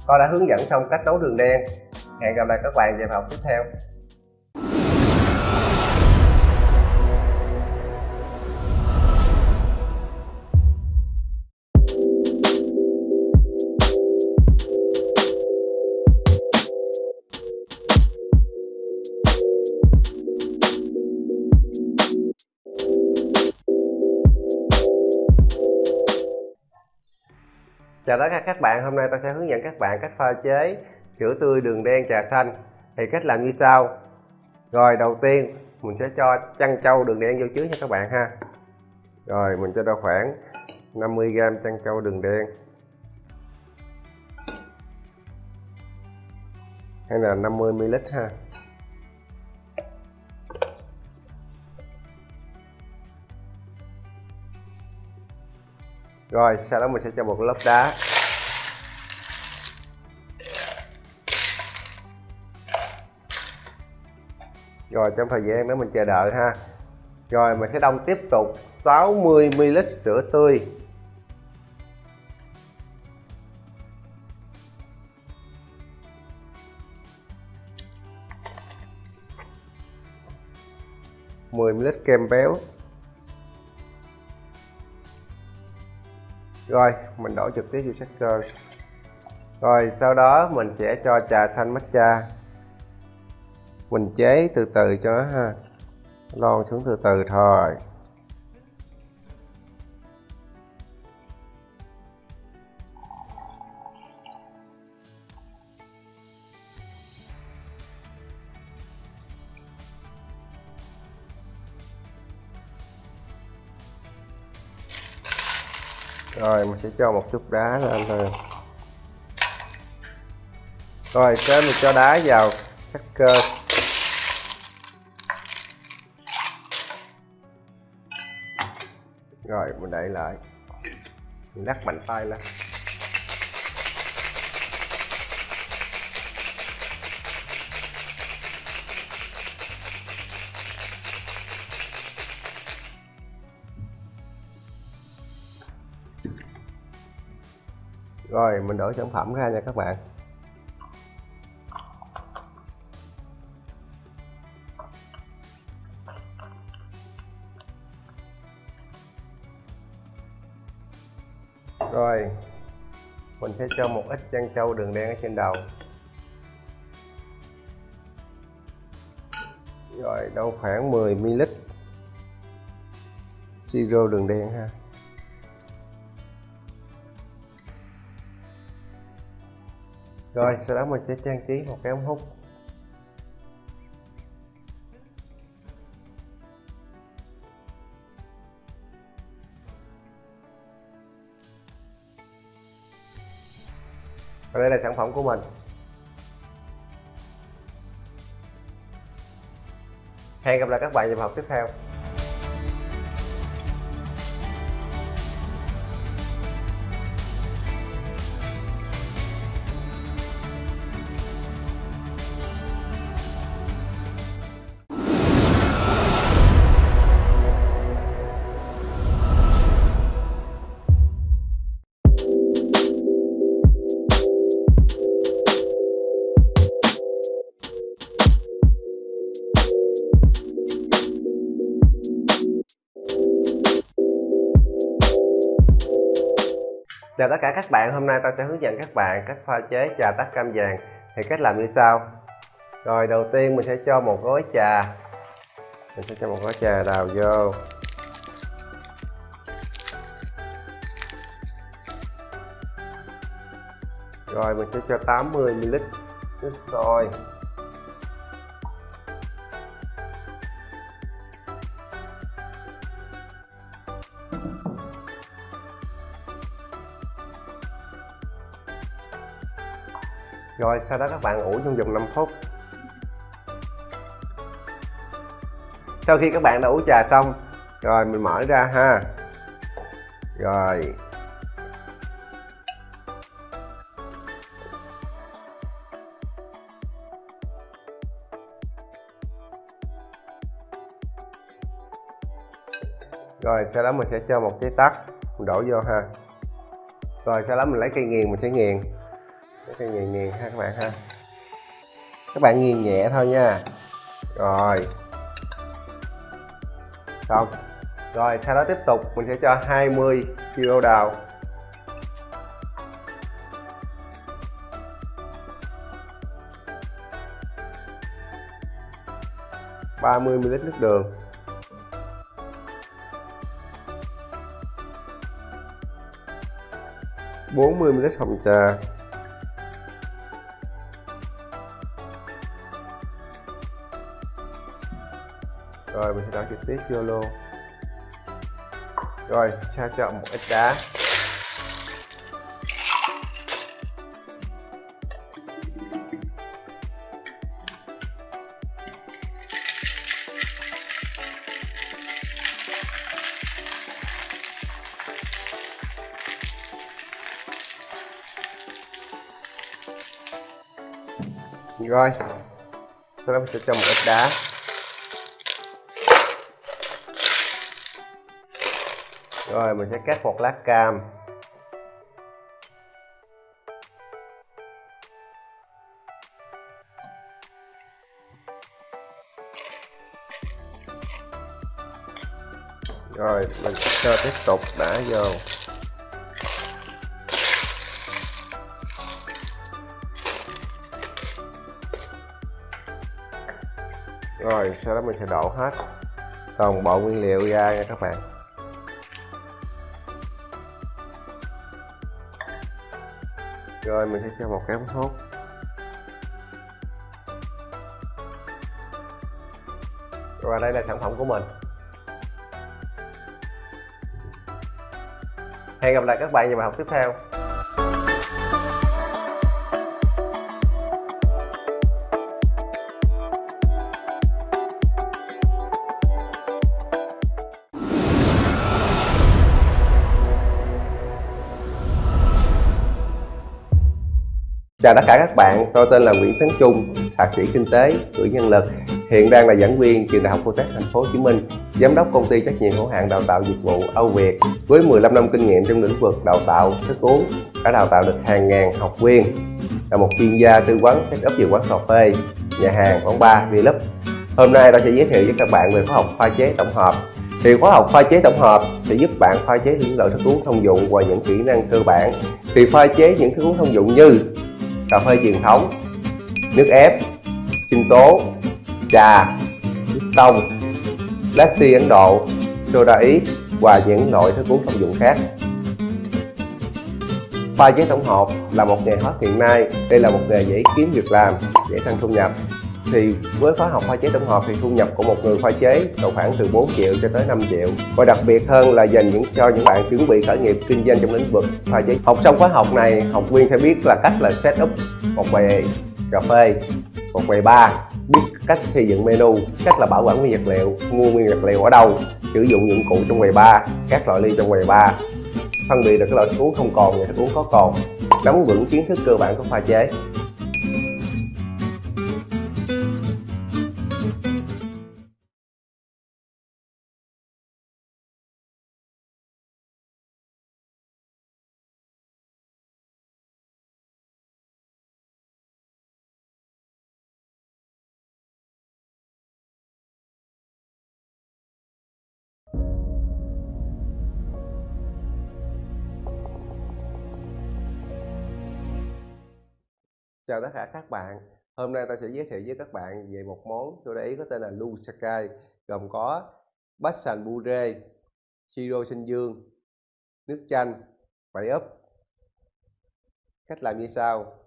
Tôi đã hướng dẫn xong cách nấu đường đen. Hẹn gặp lại các bạn vào học tiếp theo. Chào tất cả các bạn, hôm nay ta sẽ hướng dẫn các bạn cách pha chế sữa tươi đường đen trà xanh. Thì cách làm như sau. Rồi đầu tiên mình sẽ cho chăn trâu đường đen vô trước nha các bạn ha. Rồi mình cho ra khoảng 50g chăn trâu đường đen. Hay là 50ml ha. Rồi sau đó mình sẽ cho một lớp đá. Rồi, trong thời gian đó mình chờ đợi ha. Rồi, mình sẽ đông tiếp tục. 60ml sữa tươi. mười ml kem béo. Rồi, mình đổ trực tiếp vô shaker. Rồi, sau đó mình sẽ cho trà xanh matcha mình chế từ từ cho nó ha. Lon xuống từ từ thôi. Rồi, mình sẽ cho một chút đá lên thôi. Rồi tới mình cho đá vào sắc cơ. Rồi lại. Mình đắt mạnh tay lên. Rồi, mình đổ sản phẩm ra nha các bạn. Ít chân trâu đường đen ở trên đầu. Rồi, đâu khoảng 10 ml siro đường đen ha. Rồi, sau đó mình sẽ trang trí một cái ống hút. Đây là sản phẩm của mình. Hẹn gặp lại các bạn vào học tiếp theo. Chào tất cả các bạn, hôm nay tao sẽ hướng dẫn các bạn cách pha chế trà tắc cam vàng. Thì cách làm như sau. Rồi đầu tiên mình sẽ cho một gói trà. Mình sẽ cho một gói trà đào vô. Rồi mình sẽ cho 80ml nước sôi. Rồi, sau đó các bạn ủ trong vòng 5 phút. Sau khi các bạn đã ủ trà xong, rồi mình mở ra ha. Rồi. Rồi, sau đó mình sẽ cho một cái tắt mình đổ vô ha. Rồi, sau đó mình lấy cây nghiền, mình sẽ nghiền cái nghiền nghiền ha các bạn ha. Các bạn nghiền nhẹ thôi nha. Rồi. Xong. Rồi, sau đó tiếp tục mình sẽ cho 20 kg đào. ba mươi ml nước đường. 40ml hồng trà. Rồi mình sẽ trực tiếp vô luôn rồi cho cho một ít đá. Rồi, sau đó mình sẽ cho một ít đá. Rồi, mình sẽ cắt một lát cam. Rồi, mình cho tiếp tục đã vô. Rồi, sau đó mình sẽ đổ hết toàn bộ nguyên liệu ra nha các bạn. Rồi, mình sẽ cho một cái ống hút. Và đây là sản phẩm của mình. Hẹn gặp lại các bạn vào bài học tiếp theo. Chào tất cả các bạn, tôi tên là Nguyễn Tấn Trung, thạc sĩ kinh tế, cử nhân lực, hiện đang là giảng viên trường Đại học Cô Thành phố Hồ Chí Minh, giám đốc công ty trách nhiệm hữu hạn đào tạo dịch vụ Âu Việt với 15 năm kinh nghiệm trong lĩnh vực đào tạo thức uống, đã đào tạo được hàng ngàn học viên, là một chuyên gia tư vấn set up quán cà phê, nhà hàng, quán bar, vlog. Hôm nay tôi sẽ giới thiệu với các bạn về khóa học pha chế tổng hợp. Thì khóa học pha chế tổng hợp sẽ giúp bạn pha chế những loại thức uống thông dụng và những kỹ năng cơ bản. Thì pha chế những thức uống thông dụng như cà phê truyền thống, nước ép, sinh tố, trà nước tông latte ấn độ, soda ít và những loại thức uống thông dụng khác. Pha chế tổng hợp là một nghề hot hiện nay. Đây là một nghề dễ kiếm việc làm, dễ tăng thu nhập thì với khóa học pha chế tổng hợp thì thu nhập của một người pha chế độ khoảng từ 4 triệu cho tới 5 triệu. Và đặc biệt hơn là dành những, cho những bạn chuẩn bị khởi nghiệp kinh doanh trong lĩnh vực pha chế. Học xong khóa học này, học viên sẽ biết là cách là set up một quầy cà phê, một quầy bar, biết cách xây dựng menu, cách là bảo quản nguyên vật liệu, mua nguyên vật liệu ở đâu, sử dụng dụng cụ trong quầy bar, các loại ly trong quầy bar. Phân biệt được cái loại thức uống không còn và thức uống có còn. Nắm vững kiến thức cơ bản của pha chế. Chào tất cả các bạn. Hôm nay ta sẽ giới thiệu với các bạn về một món soda Ý có tên là Lusakai gồm có bách sành bure, siro sinh dương, nước chanh, bảy ấp. Cách làm như sau.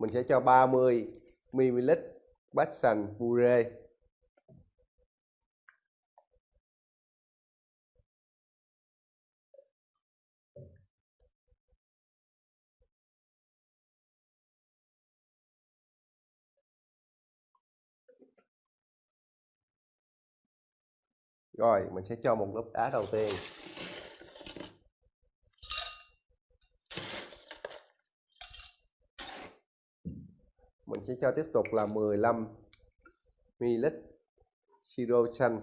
Mình sẽ cho 30ml bách sành bure Rồi mình sẽ cho một lớp đá đầu tiên. Mình sẽ cho tiếp tục là 15 ml siro xanh,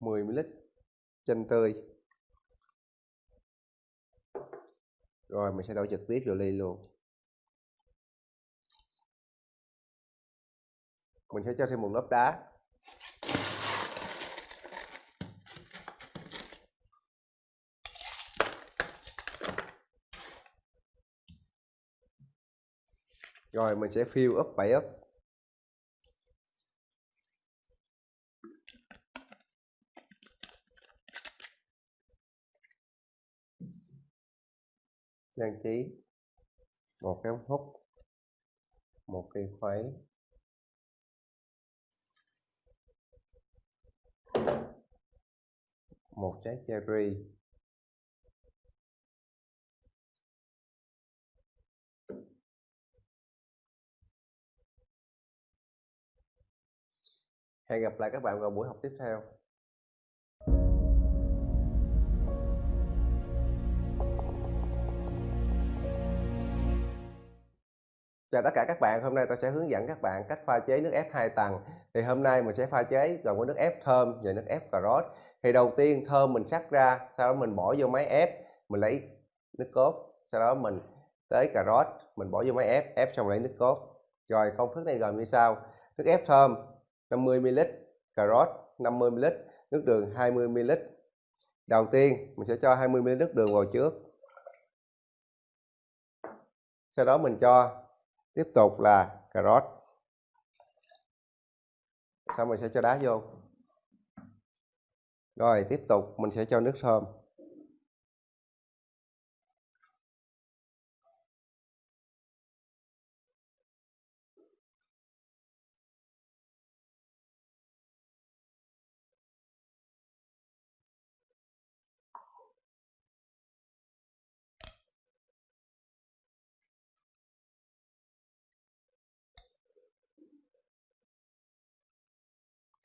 mười ml chanh tươi rồi, mình sẽ đổ trực tiếp vào ly luôn. Mình sẽ cho thêm một lớp đá. Rồi, mình sẽ fill up 7 up trang trí. Một cái ống hút. Một cây khuấy. Một trái cherry. Hẹn gặp lại các bạn vào buổi học tiếp theo. Chào tất cả các bạn, hôm nay tôi sẽ hướng dẫn các bạn cách pha chế nước ép 2 tầng. Thì hôm nay mình sẽ pha chế gồm có nước ép thơm và nước ép cà rốt. Thì đầu tiên thơm mình sắc ra, sau đó mình bỏ vô máy ép, mình lấy nước cốt, sau đó mình tới cà rốt, mình bỏ vô máy ép, ép xong lấy nước cốt. Rồi công thức này gồm như sau: nước ép thơm 50ml, cà rốt 50ml, nước đường 20ml. Đầu tiên mình sẽ cho 20ml nước đường vào trước. Sau đó mình cho tiếp tục là cà rốt. Sau mình sẽ cho đá vô. Rồi, tiếp tục mình sẽ cho nước thơm.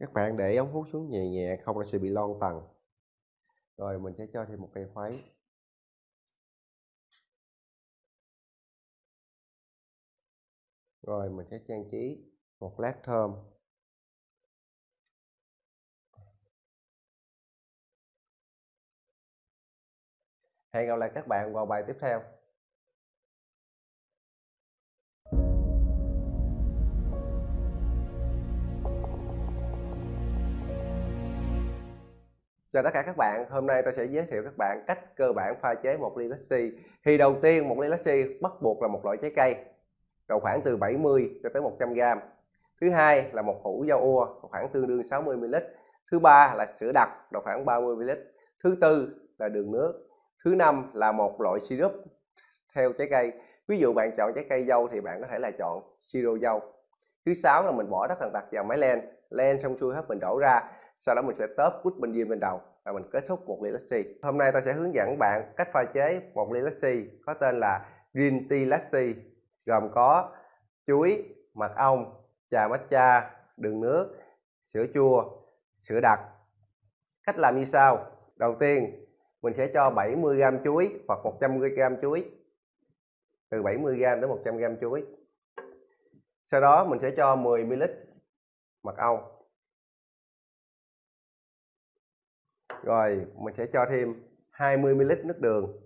Các bạn để ống hút xuống nhẹ nhẹ, không nó sẽ bị lon tầng rồi, mình sẽ cho thêm một cây khuấy. Rồi, mình sẽ trang trí một lát thơm. Hẹn gặp lại các bạn vào bài tiếp theo. Chào tất cả các bạn, hôm nay tôi sẽ giới thiệu các bạn cách cơ bản pha chế một ly lassi. Thì đầu tiên một ly lassi bắt buộc là một loại trái cây, độ khoảng từ 70 cho tới 100 g. Thứ hai là một hũ dao ua, khoảng tương đương 60 ml. Thứ ba là sữa đặc, độ khoảng 30 ml. Thứ tư là đường nước. Thứ năm là một loại syrup theo trái cây. Ví dụ bạn chọn trái cây dâu thì bạn có thể là chọn siro dâu. Thứ sáu là mình bỏ tất thần tật vào máy len, len xong xuôi hết mình đổ ra sau đó mình sẽ tớp quýt benzene bên đầu và mình kết thúc một ly lassi hôm nay ta sẽ hướng dẫn bạn cách pha chế một ly lassi có tên là green tea lassi gồm có chuối, mật ong, trà matcha, đường nước, sữa chua, sữa đặc. Cách làm như sau. Đầu tiên, mình sẽ cho 70g chuối hoặc 100g chuối, từ 70g đến 100g chuối. Sau đó mình sẽ cho 10ml mật ong. Rồi, mình sẽ cho thêm 20ml nước đường.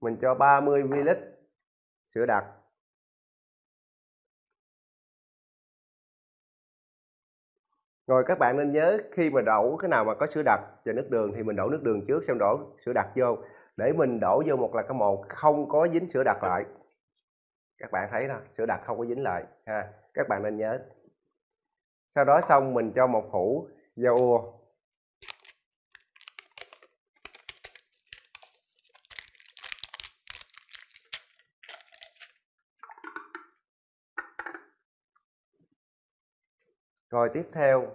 Mình cho 30ml sữa đặc. Rồi, các bạn nên nhớ khi mà đổ cái nào mà có sữa đặc và nước đường thì mình đổ nước đường trước, xong đổ sữa đặc vô để mình đổ vô một là cái một không có dính sữa đặc lại. Các bạn thấy nè sữa đặc không có dính lại, ha. Các bạn nên nhớ. Sau đó xong mình cho một hũ dầu ua rồi tiếp theo,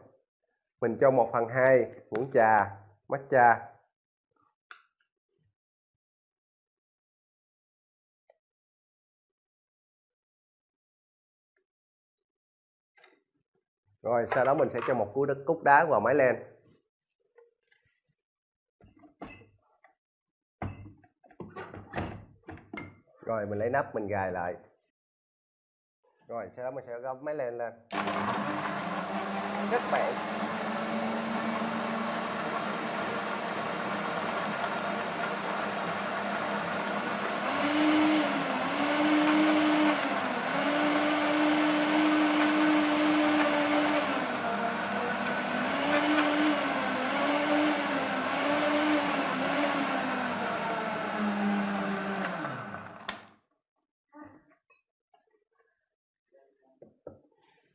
mình cho một phần hai muỗng trà, matcha. Rồi, sau đó mình sẽ cho một cú đất cúc đá vào máy len. Rồi, mình lấy nắp, mình gài lại. Rồi, sau đó mình sẽ gấp máy len lên. Các bạn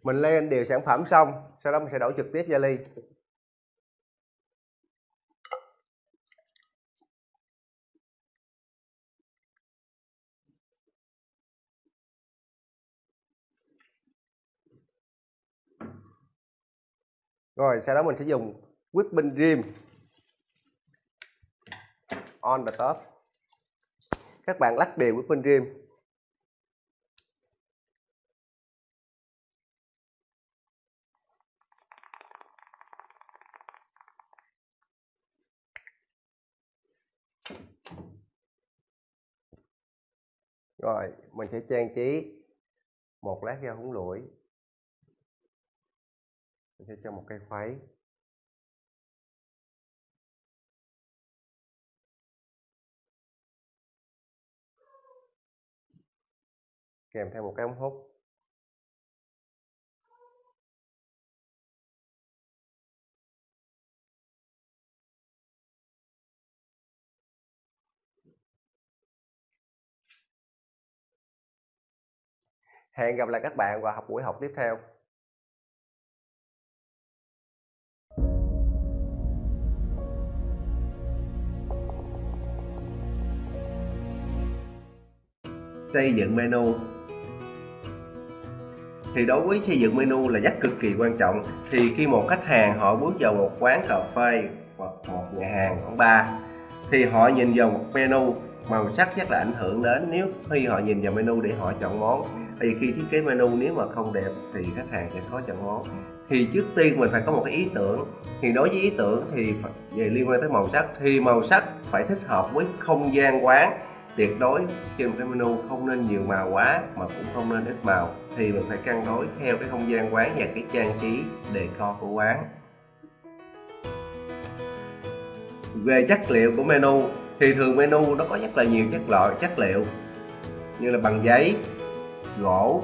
mình lên đều sản phẩm xong, sau đó mình sẽ đổ trực tiếp ra ly rồi, sau đó mình sẽ dùng whipping cream. On the top. Các bạn lắc đều whipping cream. Rồi, mình sẽ trang trí một lát rau húng lủi. Mình sẽ cho một cây khuấy. Kèm theo một cái ống hút. Hẹn gặp lại các bạn vào học buổi học tiếp theo. Xây dựng menu thì đối với xây dựng menu là rất cực kỳ quan trọng, thì khi một khách hàng họ bước vào một quán cà phê hoặc một nhà hàng quán bar, thì họ nhìn vào một menu, màu sắc rất là ảnh hưởng đến nếu khi họ nhìn vào menu để họ chọn món thì khi thiết kế menu nếu mà không đẹp thì khách hàng sẽ khó chọn món. Thì trước tiên mình phải có một cái ý tưởng. Thì đối với ý tưởng thì về liên quan tới màu sắc. Thì màu sắc phải thích hợp với không gian quán. Tuyệt đối trên một cái menu không nên nhiều màu quá mà cũng không nên ít màu. Thì mình phải cân đối theo cái không gian quán và cái trang trí đề co của quán. Về chất liệu của menu, thì thường menu nó có rất là nhiều chất loại, chất liệu như là bằng giấy gỗ,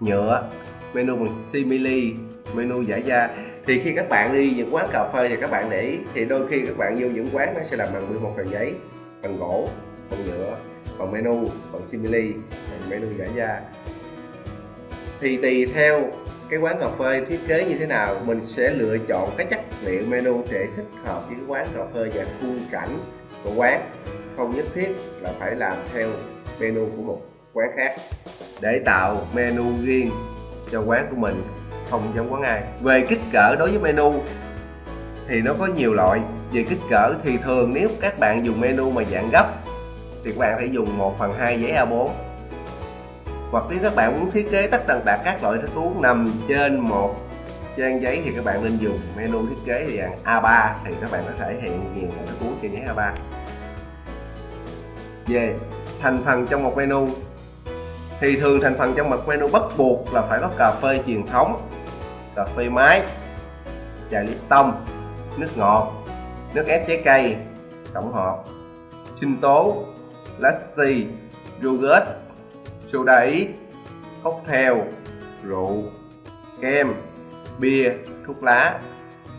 nhựa, menu bằng simili, menu giải da. Thì khi các bạn đi những quán cà phê thì các bạn để ý, thì đôi khi các bạn vô những quán nó sẽ làm bằng 11 tờ giấy, bằng gỗ, bằng nhựa, bằng menu, bằng simili, bằng menu giải da. Thì tùy theo cái quán cà phê thiết kế như thế nào, mình sẽ lựa chọn cái chất liệu menu để thích hợp với quán cà phê và khung cảnh của quán. Không nhất thiết là phải làm theo menu của một quán khác để tạo menu riêng cho quán của mình, không giống quán ai. Về kích cỡ đối với menu thì nó có nhiều loại. Về kích cỡ thì thường nếu các bạn dùng menu mà dạng gấp thì các bạn phải dùng 1 phần 2 giấy A4 hoặc nếu các bạn muốn thiết kế tất tần tật các loại thức uống nằm trên một trang giấy thì các bạn nên dùng menu thiết kế dạng A3 thì các bạn có thể hiện nhiều loại thức uống trên giấy A3 về thành phần trong một menu thì thường thành phần trong mặt menu bắt buộc là phải có cà phê truyền thống, cà phê máy trà tông, nước ngọt, nước ép trái cây, tổng hợp, sinh tố lassi yogurt, soda ý, cocktail, rượu, kem, bia, thuốc lá.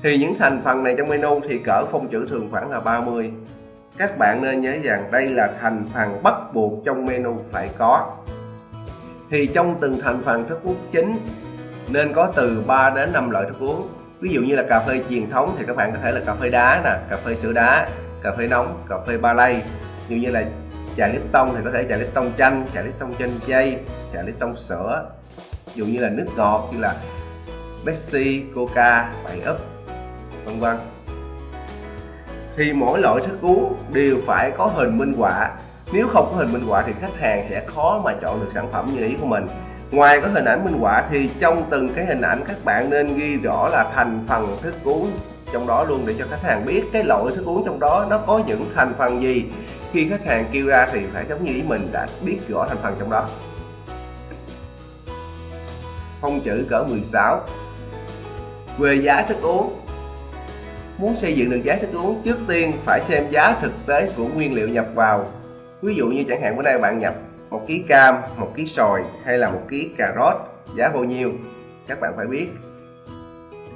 Thì những thành phần này trong menu thì cỡ phông chữ thường khoảng là 30 các bạn nên nhớ rằng đây là thành phần bắt buộc trong menu phải có thì trong từng thành phần thức uống chính nên có từ 3 đến 5 loại thức uống. Ví dụ như là cà phê truyền thống thì các bạn có thể là cà phê đá nè cà phê sữa đá cà phê nóng cà phê ba lay. Như như là trà Lipton thì có thể trà Lipton chanh trà Lipton chanh chay trà Lipton sữa. Ví dụ như là nước ngọt như là Pepsi, Coca, bảy ấp vân vân. Thì mỗi loại thức uống đều phải có hình minh họa nếu không có hình minh họa thì khách hàng sẽ khó mà chọn được sản phẩm như ý của mình. Ngoài có hình ảnh minh họa thì trong từng cái hình ảnh các bạn nên ghi rõ là thành phần thức uống trong đó luôn để cho khách hàng biết cái loại thức uống trong đó nó có những thành phần gì. Khi khách hàng kêu ra thì phải giống như ý mình đã biết rõ thành phần trong đó. Phong chữ cỡ 16 về giá thức uống. Muốn xây dựng được giá thức uống, trước tiên phải xem giá thực tế của nguyên liệu nhập vào ví dụ như chẳng hạn bữa nay bạn nhập một ký cam, một ký sòi hay là một ký cà rốt, giá bao nhiêu? Các bạn phải biết.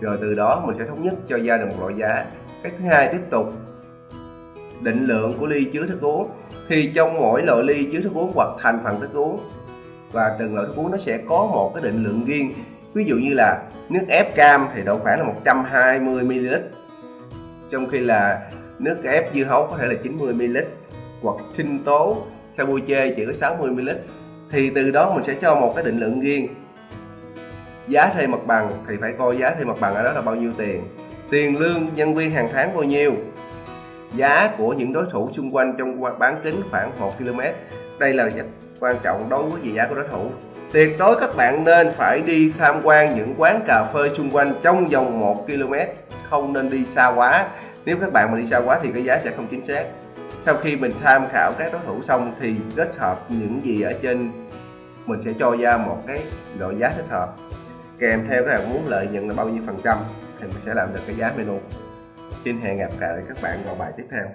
Rồi từ đó mình sẽ thống nhất cho ra được một loại giá. Cách thứ hai tiếp tục. Định lượng của ly chứa thức uống. Thì trong mỗi loại ly chứa thức uống hoặc thành phần thức uống, và từng loại thức uống nó sẽ có một cái định lượng riêng. Ví dụ như là nước ép cam thì độ khoảng là 120ml trong khi là nước ép dưa hấu có thể là 90ml hoặc sinh tố Sabuche chỉ có 60ml thì từ đó mình sẽ cho một cái định lượng riêng. Giá thuê mặt bằng thì phải coi giá thuê mặt bằng ở đó là bao nhiêu tiền. Tiền lương, nhân viên hàng tháng bao nhiêu. Giá của những đối thủ xung quanh trong bán kính khoảng 1 km. Đây là rất quan trọng đối với giá của đối thủ. Tuyệt đối các bạn nên phải đi tham quan những quán cà phê xung quanh trong vòng 1 km. Không nên đi xa quá. Nếu các bạn mà đi xa quá thì cái giá sẽ không chính xác sau khi mình tham khảo các đối thủ xong thì kết hợp những gì ở trên, mình sẽ cho ra một cái độ giá thích hợp. Kèm theo các bạn muốn lợi nhuận là bao nhiêu phần trăm thì mình sẽ làm được cái giá menu. Xin hẹn gặp lại các bạn vào bài tiếp theo.